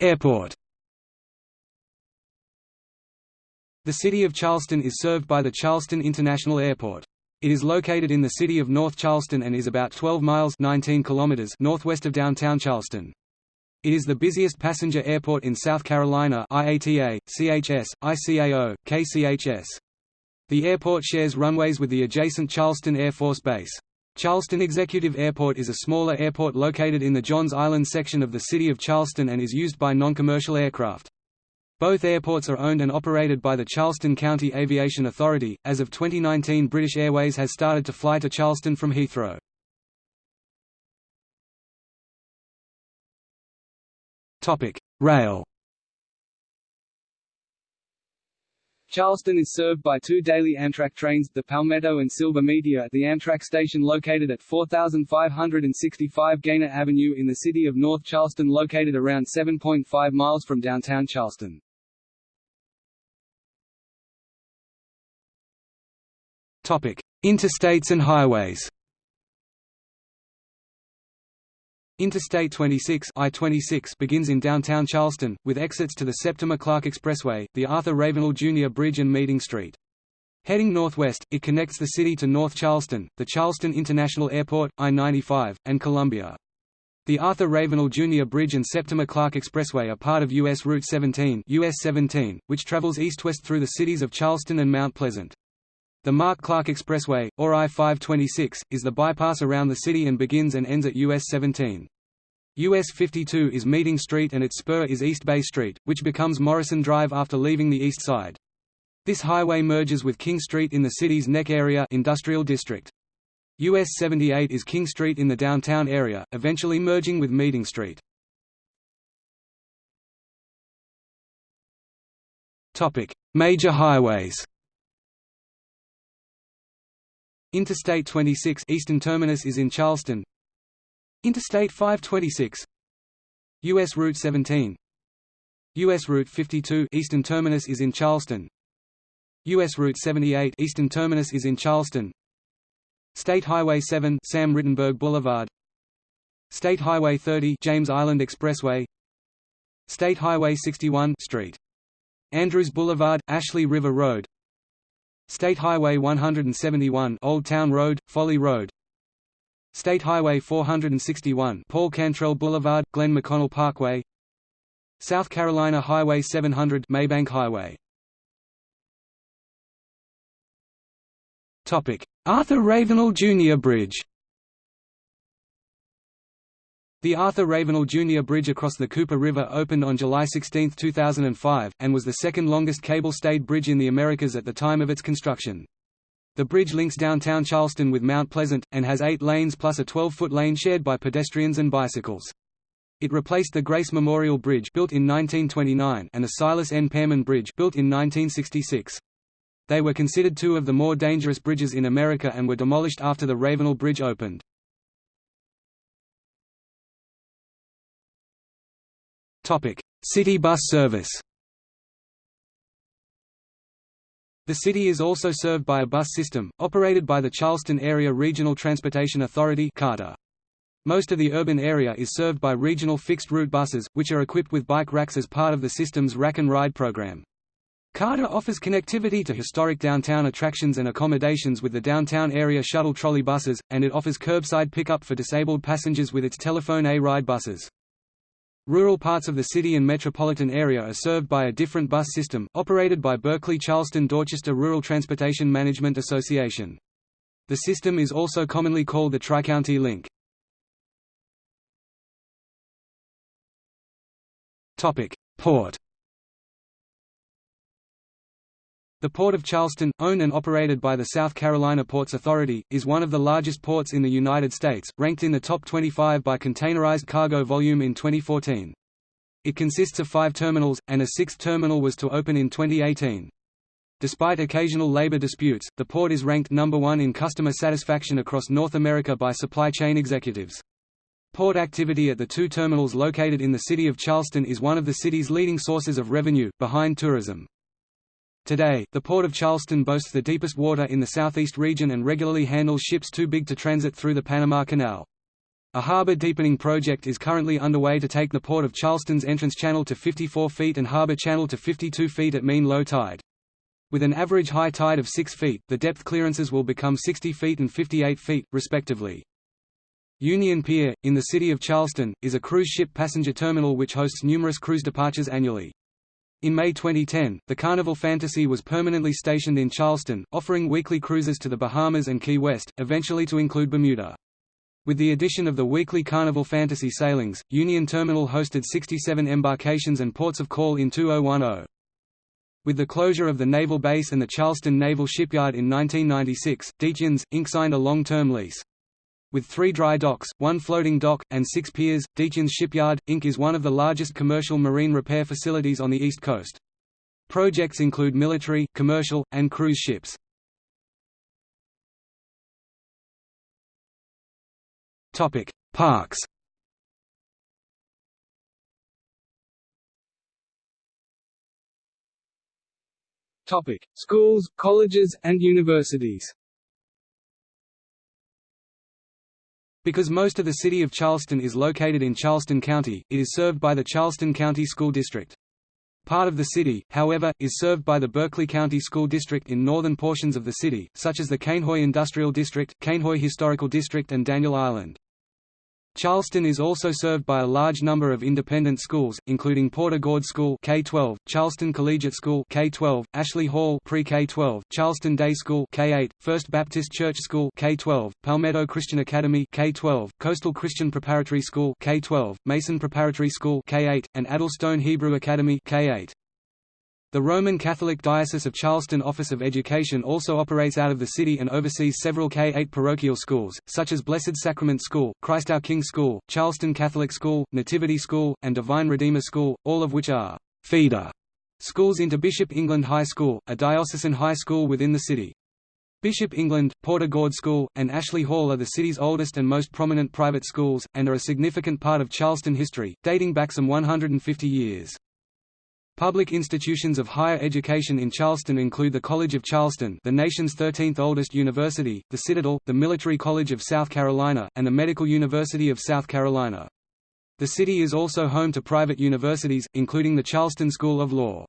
A: Airport The city of Charleston is served by the Charleston International Airport. It is located in the city of North Charleston and is about 12 miles 19 kilometers northwest of downtown Charleston. It is the busiest passenger airport in South Carolina IATA, CHS, ICAO, KCHS. The airport shares runways with the adjacent Charleston Air Force Base. Charleston Executive Airport is a smaller airport located in the Johns Island section of the city of Charleston and is used by non-commercial aircraft. Both airports are owned and operated by the Charleston County Aviation Authority. As of 2019, British Airways has started to fly to Charleston from Heathrow. Topic: Rail Charleston is served by two daily Amtrak trains, the Palmetto and Silver Meteor at the Amtrak station located at 4565 Gaynor Avenue in the city of North Charleston located around 7.5 miles from downtown Charleston. Topic: Interstates and highways. Interstate 26 I-26 begins in downtown Charleston, with exits to the Septima Clark Expressway, the Arthur Ravenel Jr. Bridge and Meeting Street. Heading northwest, it connects the city to North Charleston, the Charleston International Airport, I-95, and Columbia. The Arthur Ravenel Jr. Bridge and Septima Clark Expressway are part of U.S. Route 17, US 17 which travels east-west through the cities of Charleston and Mount Pleasant. The Mark Clark Expressway, or I-526, is the bypass around the city and begins and ends at US 17. US 52 is Meeting Street and its spur is East Bay Street, which becomes Morrison Drive after leaving the east side. This highway merges with King Street in the city's Neck area industrial district. US 78 is King Street in the downtown area, eventually merging with Meeting Street. Major highways Interstate 26 eastern terminus is in Charleston. Interstate 526 US Route 17 US Route 52 eastern terminus is in Charleston. US Route 78 eastern terminus is in Charleston. State Highway 7 Sam Rittenberg Boulevard. State Highway 30 James Island Expressway. State Highway 61 Street. Andrews Boulevard Ashley River Road. State Highway 171 Old Town Road, Folly Road State Highway 461 Paul Cantrell Boulevard, Glenn McConnell Parkway South Carolina Highway 700 Maybank Highway Arthur Ravenel Jr. Bridge The Arthur Ravenel Jr. Bridge across the Cooper River opened on July 16, 2005, and was the second longest cable-stayed bridge in the Americas at the time of its construction. The bridge links downtown Charleston with Mount Pleasant, and has eight lanes plus a 12-foot lane shared by pedestrians and bicycles. It replaced the Grace Memorial Bridge built in 1929 and the Silas N. Pearman Bridge built in 1966. They were considered two of the more dangerous bridges in America and were demolished after the Ravenel Bridge opened. City bus service The city is also served by a bus system, operated by the Charleston Area Regional Transportation Authority CARTA. Most of the urban area is served by regional fixed-route buses, which are equipped with bike racks as part of the system's Rack and Ride program. CARTA offers connectivity to historic downtown attractions and accommodations with the downtown area shuttle trolley buses, and it offers curbside pickup for disabled passengers with its Telephone A-Ride buses. Rural parts of the city and metropolitan area are served by a different bus system, operated by Berkeley-Charleston-Dorchester Rural Transportation Management Association. The system is also commonly called the Tri-County Link. Port The Port of Charleston, owned and operated by the South Carolina Ports Authority, is one of the largest ports in the United States, ranked in the top 25 by containerized cargo volume in 2014. It consists of five terminals, and a sixth terminal was to open in 2018. Despite occasional labor disputes, the port is ranked number one in customer satisfaction across North America by supply chain executives. Port activity at the two terminals located in the city of Charleston is one of the city's leading sources of revenue, behind tourism. Today, the Port of Charleston boasts the deepest water in the southeast region and regularly handles ships too big to transit through the Panama Canal. A harbor deepening project is currently underway to take the Port of Charleston's entrance channel to 54 feet and harbor channel to 52 feet at mean low tide. With an average high tide of 6 feet, the depth clearances will become 60 feet and 58 feet, respectively. Union Pier, in the city of Charleston, is a cruise ship passenger terminal which hosts numerous cruise departures annually. In May 2010, the Carnival Fantasy was permanently stationed in Charleston, offering weekly cruises to the Bahamas and Key West, eventually to include Bermuda. With the addition of the weekly Carnival Fantasy sailings, Union Terminal hosted 67 embarkations and ports of call in 2010. With the closure of the naval base and the Charleston Naval Shipyard in 1996, Detyens, Inc. signed a long-term lease. With three dry docks, one floating dock, and six piers, Detyens Shipyard, Inc. is one of the largest commercial marine repair facilities on the East Coast. Projects include military, commercial, and cruise ships. Topic: Parks Topic: Schools, colleges, and universities Because most of the city of Charleston is located in Charleston County, it is served by the Charleston County School District. Part of the city, however, is served by the Berkeley County School District in northern portions of the city, such as the Cainhoy Industrial District, Cainhoy Historical District and Daniel Island. Charleston is also served by a large number of independent schools, including Porter Gaud School K-12, Charleston Collegiate School K-12, Ashley Hall Pre-K-12, Charleston Day School K-8, First Baptist Church School K-12, Palmetto Christian Academy K-12, Coastal Christian Preparatory School K-12, Mason Preparatory School K-8, and Addlestone Hebrew Academy K-8. The Roman Catholic Diocese of Charleston Office of Education also operates out of the city and oversees several K-8 parochial schools, such as Blessed Sacrament School, Christ Our King School, Charleston Catholic School, Nativity School, and Divine Redeemer School, all of which are feeder schools into Bishop England High School, a diocesan high school within the city. Bishop England, Porter Gaud School, and Ashley Hall are the city's oldest and most prominent private schools, and are a significant part of Charleston history, dating back some 150 years. Public institutions of higher education in Charleston include the College of Charleston the nation's 13th oldest university, the Citadel, the Military College of South Carolina, and the Medical University of South Carolina. The city is also home to private universities, including the Charleston School of Law.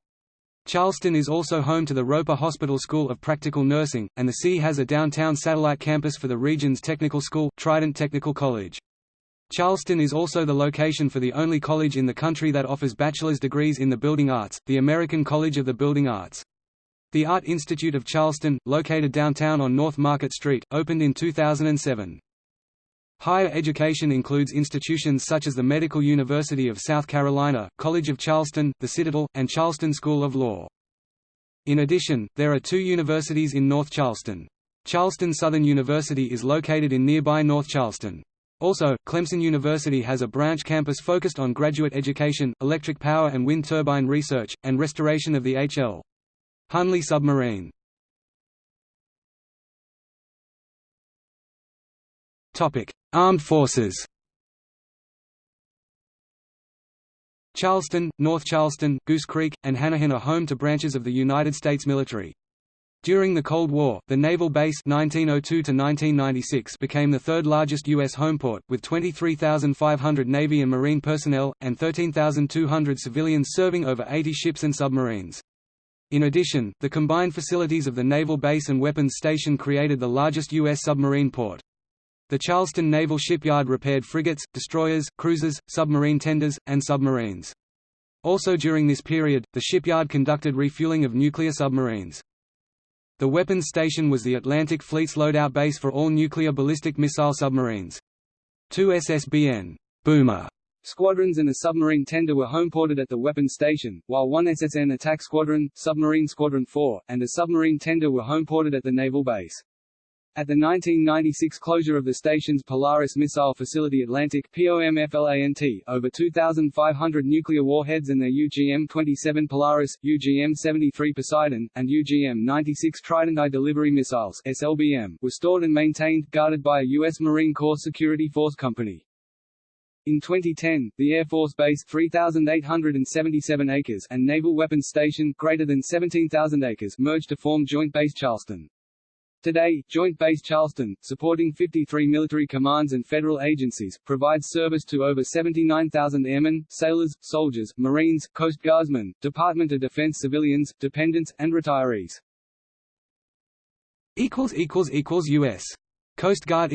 A: Charleston is also home to the Roper Hospital School of Practical Nursing, and the city has a downtown satellite campus for the region's technical school, Trident Technical College. Charleston is also the location for the only college in the country that offers bachelor's degrees in the building arts, the American College of the Building Arts. The Art Institute of Charleston, located downtown on North Market Street, opened in 2007. Higher education includes institutions such as the Medical University of South Carolina, College of Charleston, the Citadel, and Charleston School of Law. In addition, there are two universities in North Charleston. Charleston Southern University is located in nearby North Charleston. Also, Clemson University has a branch campus focused on graduate education, electric power and wind turbine research, and restoration of the H.L. Hunley submarine. Armed forces Charleston, North Charleston, Goose Creek, and Hanahan are home to branches of the United States military. During the Cold War, the naval base 1902 became the third largest U.S. homeport, with 23,500 Navy and Marine personnel, and 13,200 civilians serving over 80 ships and submarines. In addition, the combined facilities of the naval base and weapons station created the largest U.S. submarine port. The Charleston Naval Shipyard repaired frigates, destroyers, cruisers, submarine tenders, and submarines. Also during this period, the shipyard conducted refueling of nuclear submarines. The weapons station was the Atlantic Fleet's loadout base for all nuclear ballistic missile submarines. Two SSBN Boomer squadrons and a submarine tender were homeported at the weapons station, while one SSN attack squadron, submarine squadron 4, and a submarine tender were homeported at the naval base. At the 1996 closure of the station's Polaris missile facility Atlantic POMFLANT, over 2,500 nuclear warheads and their UGM-27 Polaris, UGM-73 Poseidon, and UGM-96 Trident I delivery missiles SLBM were stored and maintained, guarded by a U.S. Marine Corps Security Force Company. In 2010, the Air Force Base 3,877 acres and Naval Weapons Station greater than 17,000 acres merged to form Joint Base Charleston. Today, Joint Base Charleston, supporting 53 military commands and federal agencies, provides service to over 79,000 airmen, sailors, soldiers, Marines, Coast Guardsmen, Department of Defense civilians, dependents, and retirees. U.S. Coast Guard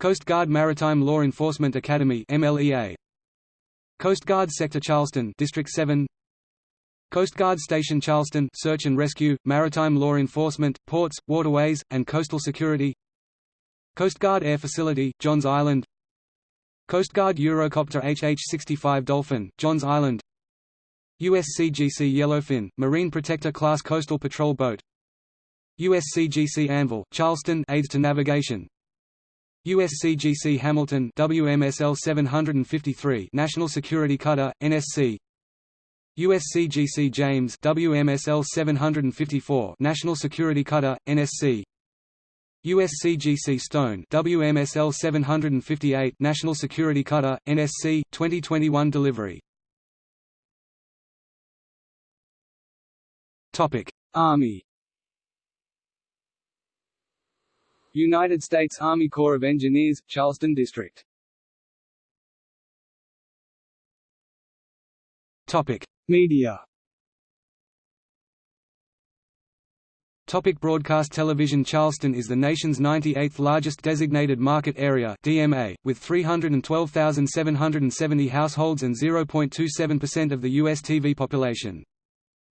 A: Coast Guard Maritime Law Enforcement Academy MLEA Coast Guard Sector Charleston District 7 Coast Guard Station Charleston Search and Rescue, Maritime Law Enforcement, Ports, Waterways, and Coastal Security. Coast Guard Air Facility, Johns Island. Coast Guard Eurocopter HH-65 Dolphin, Johns Island. USCGC Yellowfin, Marine Protector Class Coastal Patrol Boat. USCGC Anvil, Charleston Aids to Navigation. USCGC Hamilton WMSL 753 National Security Cutter, NSC USCGC James WMSL 754 National Security Cutter NSC USCGC Stone WMSL 758 National Security Cutter NSC 2021 delivery. Topic Army. United States Army Corps of Engineers Charleston District. Topic Media Topic broadcast television Charleston is the nation's 98th largest designated market area DMA, with 312,770 households and 0.27% of the U.S. TV population.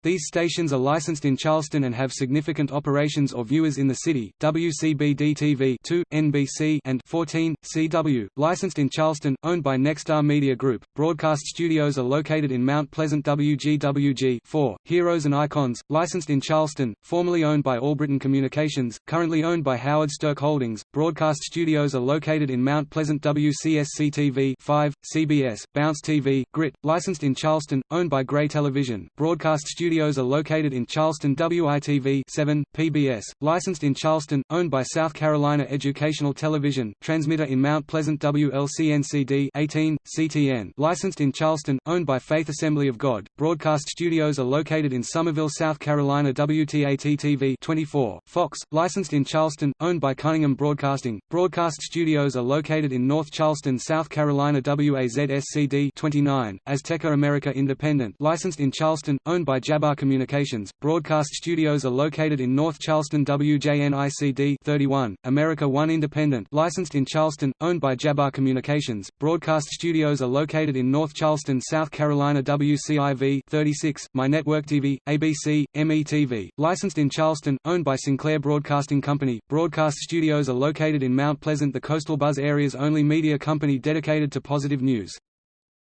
A: These stations are licensed in Charleston and have significant operations or viewers in the city. WCBD-TV 2, NBC and 14, CW, licensed in Charleston, owned by Nexstar Media Group. Broadcast studios are located in Mount Pleasant WGWG 4, Heroes and Icons, licensed in Charleston, formerly owned by Allbritton Communications, currently owned by Howard Stirk Holdings. Broadcast studios are located in Mount Pleasant WCSC-TV 5, CBS, Bounce TV, Grit, licensed in Charleston, owned by Gray Television. Broadcast studios studios are located in Charleston WITV 7, PBS, licensed in Charleston, owned by South Carolina Educational Television, transmitter in Mount Pleasant WLCNCD 18, CTN, licensed in Charleston, owned by Faith Assembly of God. Broadcast studios are located in Summerville, South Carolina WTAT-TV 24, Fox, licensed in Charleston, owned by Cunningham Broadcasting. Broadcast studios are located in North Charleston, South Carolina WAZSCD 29, Azteca America Independent, licensed in Charleston, owned by Jab Jabar Communications. Broadcast studios are located in North Charleston WJNICD 31, America One Independent licensed in Charleston, owned by Jabar Communications. Broadcast studios are located in North Charleston, South Carolina WCIV 36, My Network TV, ABC, METV, licensed in Charleston, owned by Sinclair Broadcasting Company. Broadcast studios are located in Mount Pleasant the Coastal Buzz area's only media company dedicated to positive news.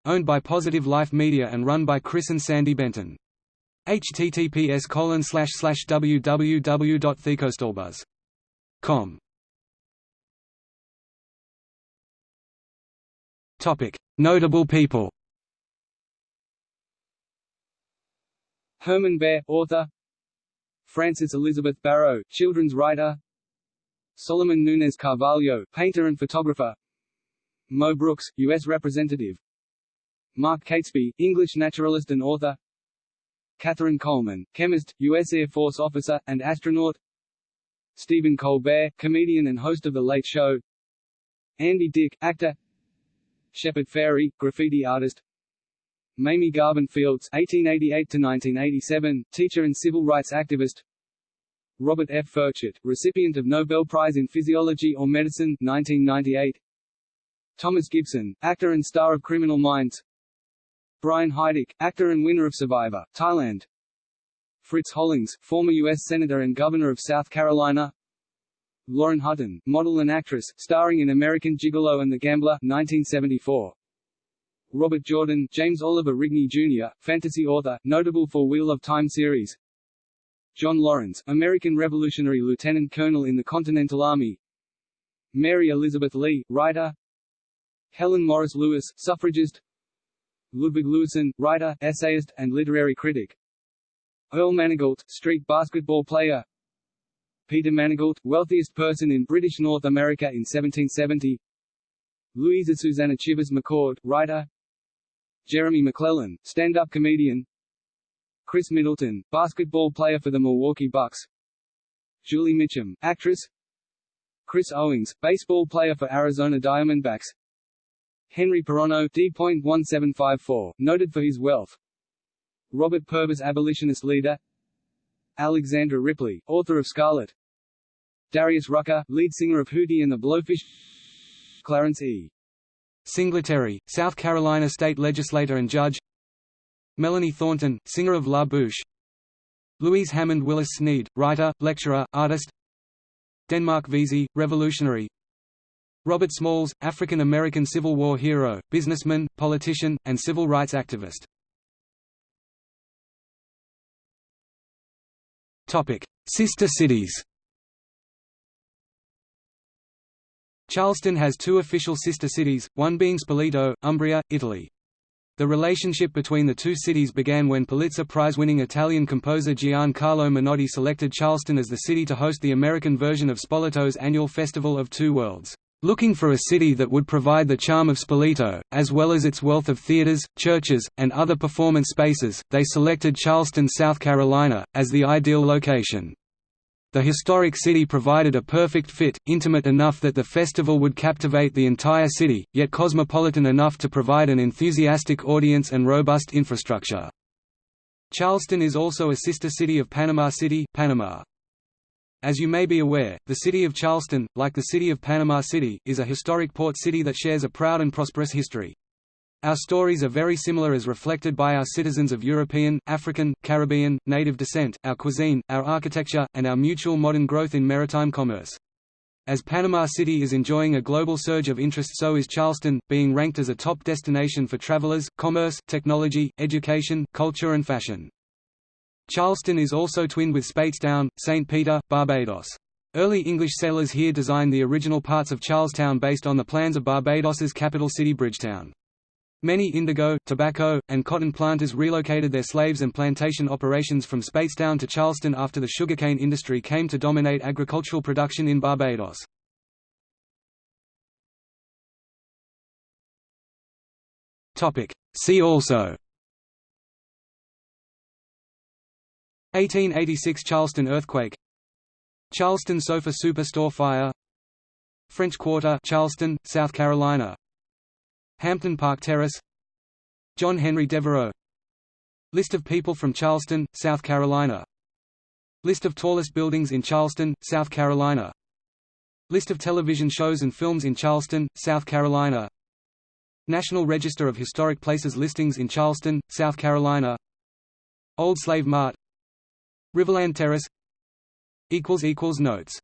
A: Owned by Positive Life Media and run by Chris and Sandy Benton https colon slash slash www.thecoastalbuzz.com Topic. Notable people. Herman Baer, author. Frances Elizabeth Barrow, children's writer. Solomon Nunez Carvalho, painter and photographer. Mo Brooks, U.S. Representative. Mark Catesby, English naturalist and author Catherine Coleman, chemist, U.S. Air Force officer, and astronaut Stephen Colbert, comedian and host of The Late Show Andy Dick, actor Shepard Fairey, graffiti artist Mamie Garvin Fields (1888–1987), teacher and civil rights activist. Robert F. Furchgott, recipient of Nobel Prize in Physiology or Medicine 1998. Thomas Gibson, actor and star of Criminal Minds. Brian Heidik, actor and winner of Survivor, Thailand. Fritz Hollings, former U.S. Senator and Governor of South Carolina. Lauren Hutton, model and actress, starring in American Gigolo and The Gambler 1974. Robert Jordan, James Oliver Rigney Jr., fantasy author, notable for Wheel of Time series. John Laurens, American Revolutionary Lieutenant Colonel in the Continental Army. Mary Elizabeth Lee, writer. Helen Morris Lewis, suffragist. Ludwig Lewisohn, writer, essayist, and literary critic. Earl Manigault, street basketball player. Peter Manigault, wealthiest person in British North America in 1770. Louisa Susanna Chivers McCord, writer. Jeremy McLellan, stand-up comedian Chris Middleton, basketball player for the Milwaukee Bucks Julie Mitchum, actress Chris Owings, baseball player for Arizona Diamondbacks Henry Peronneau D.1754, noted for his wealth. Robert Purvis abolitionist leader. Alexandra Ripley, author of Scarlett. Darius Rucker, lead singer of Hootie and the Blowfish. Clarence E. Singletary, South Carolina state legislator and judge. Melanie Thornton, singer of La Bouche. Louise Hammond Willis Sneed, writer, lecturer, artist. Denmark Vesey, revolutionary Robert Smalls, African-American Civil War hero, businessman, politician, and civil rights activist Topic: Sister cities Charleston has two official sister cities, one being Spoleto, Umbria, Italy. The relationship between the two cities began when Pulitzer Prize-winning Italian composer Giancarlo Menotti selected Charleston as the city to host the American version of Spoleto's annual Festival of Two Worlds. Looking for a city that would provide the charm of Spoleto, as well as its wealth of theaters, churches, and other performance spaces, they selected Charleston, South Carolina, as the ideal location. The historic city provided a perfect fit, intimate enough that the festival would captivate the entire city, yet cosmopolitan enough to provide an enthusiastic audience and robust infrastructure. Charleston is also a sister city of Panama City, Panama. As you may be aware, the city of Charleston, like the city of Panama City, is a historic port city that shares a proud and prosperous history. Our stories are very similar as reflected by our citizens of European, African, Caribbean, native descent, our cuisine, our architecture, and our mutual modern growth in maritime commerce. As Panama City is enjoying a global surge of interest so is Charleston, being ranked as a top destination for travelers, commerce, technology, education, culture and fashion. Charleston is also twinned with Speightstown, St. Peter, Barbados. Early English settlers here designed the original parts of Charlestown based on the plans of Barbados's capital city Bridgetown. Many indigo, tobacco, and cotton planters relocated their slaves and plantation operations from Speightstown to Charleston after the sugarcane industry came to dominate agricultural production in Barbados. See also 1886 Charleston earthquake. Charleston Sofa Superstore fire. French Quarter Charleston, South Carolina. Hampton Park Terrace. John Henry Devereux. List of people from Charleston, South Carolina. List of tallest buildings in Charleston, South Carolina. List of television shows and films in Charleston, South Carolina. National Register of Historic Places listings in Charleston, South Carolina. Old Slave Mart Riverland Terrace. Notes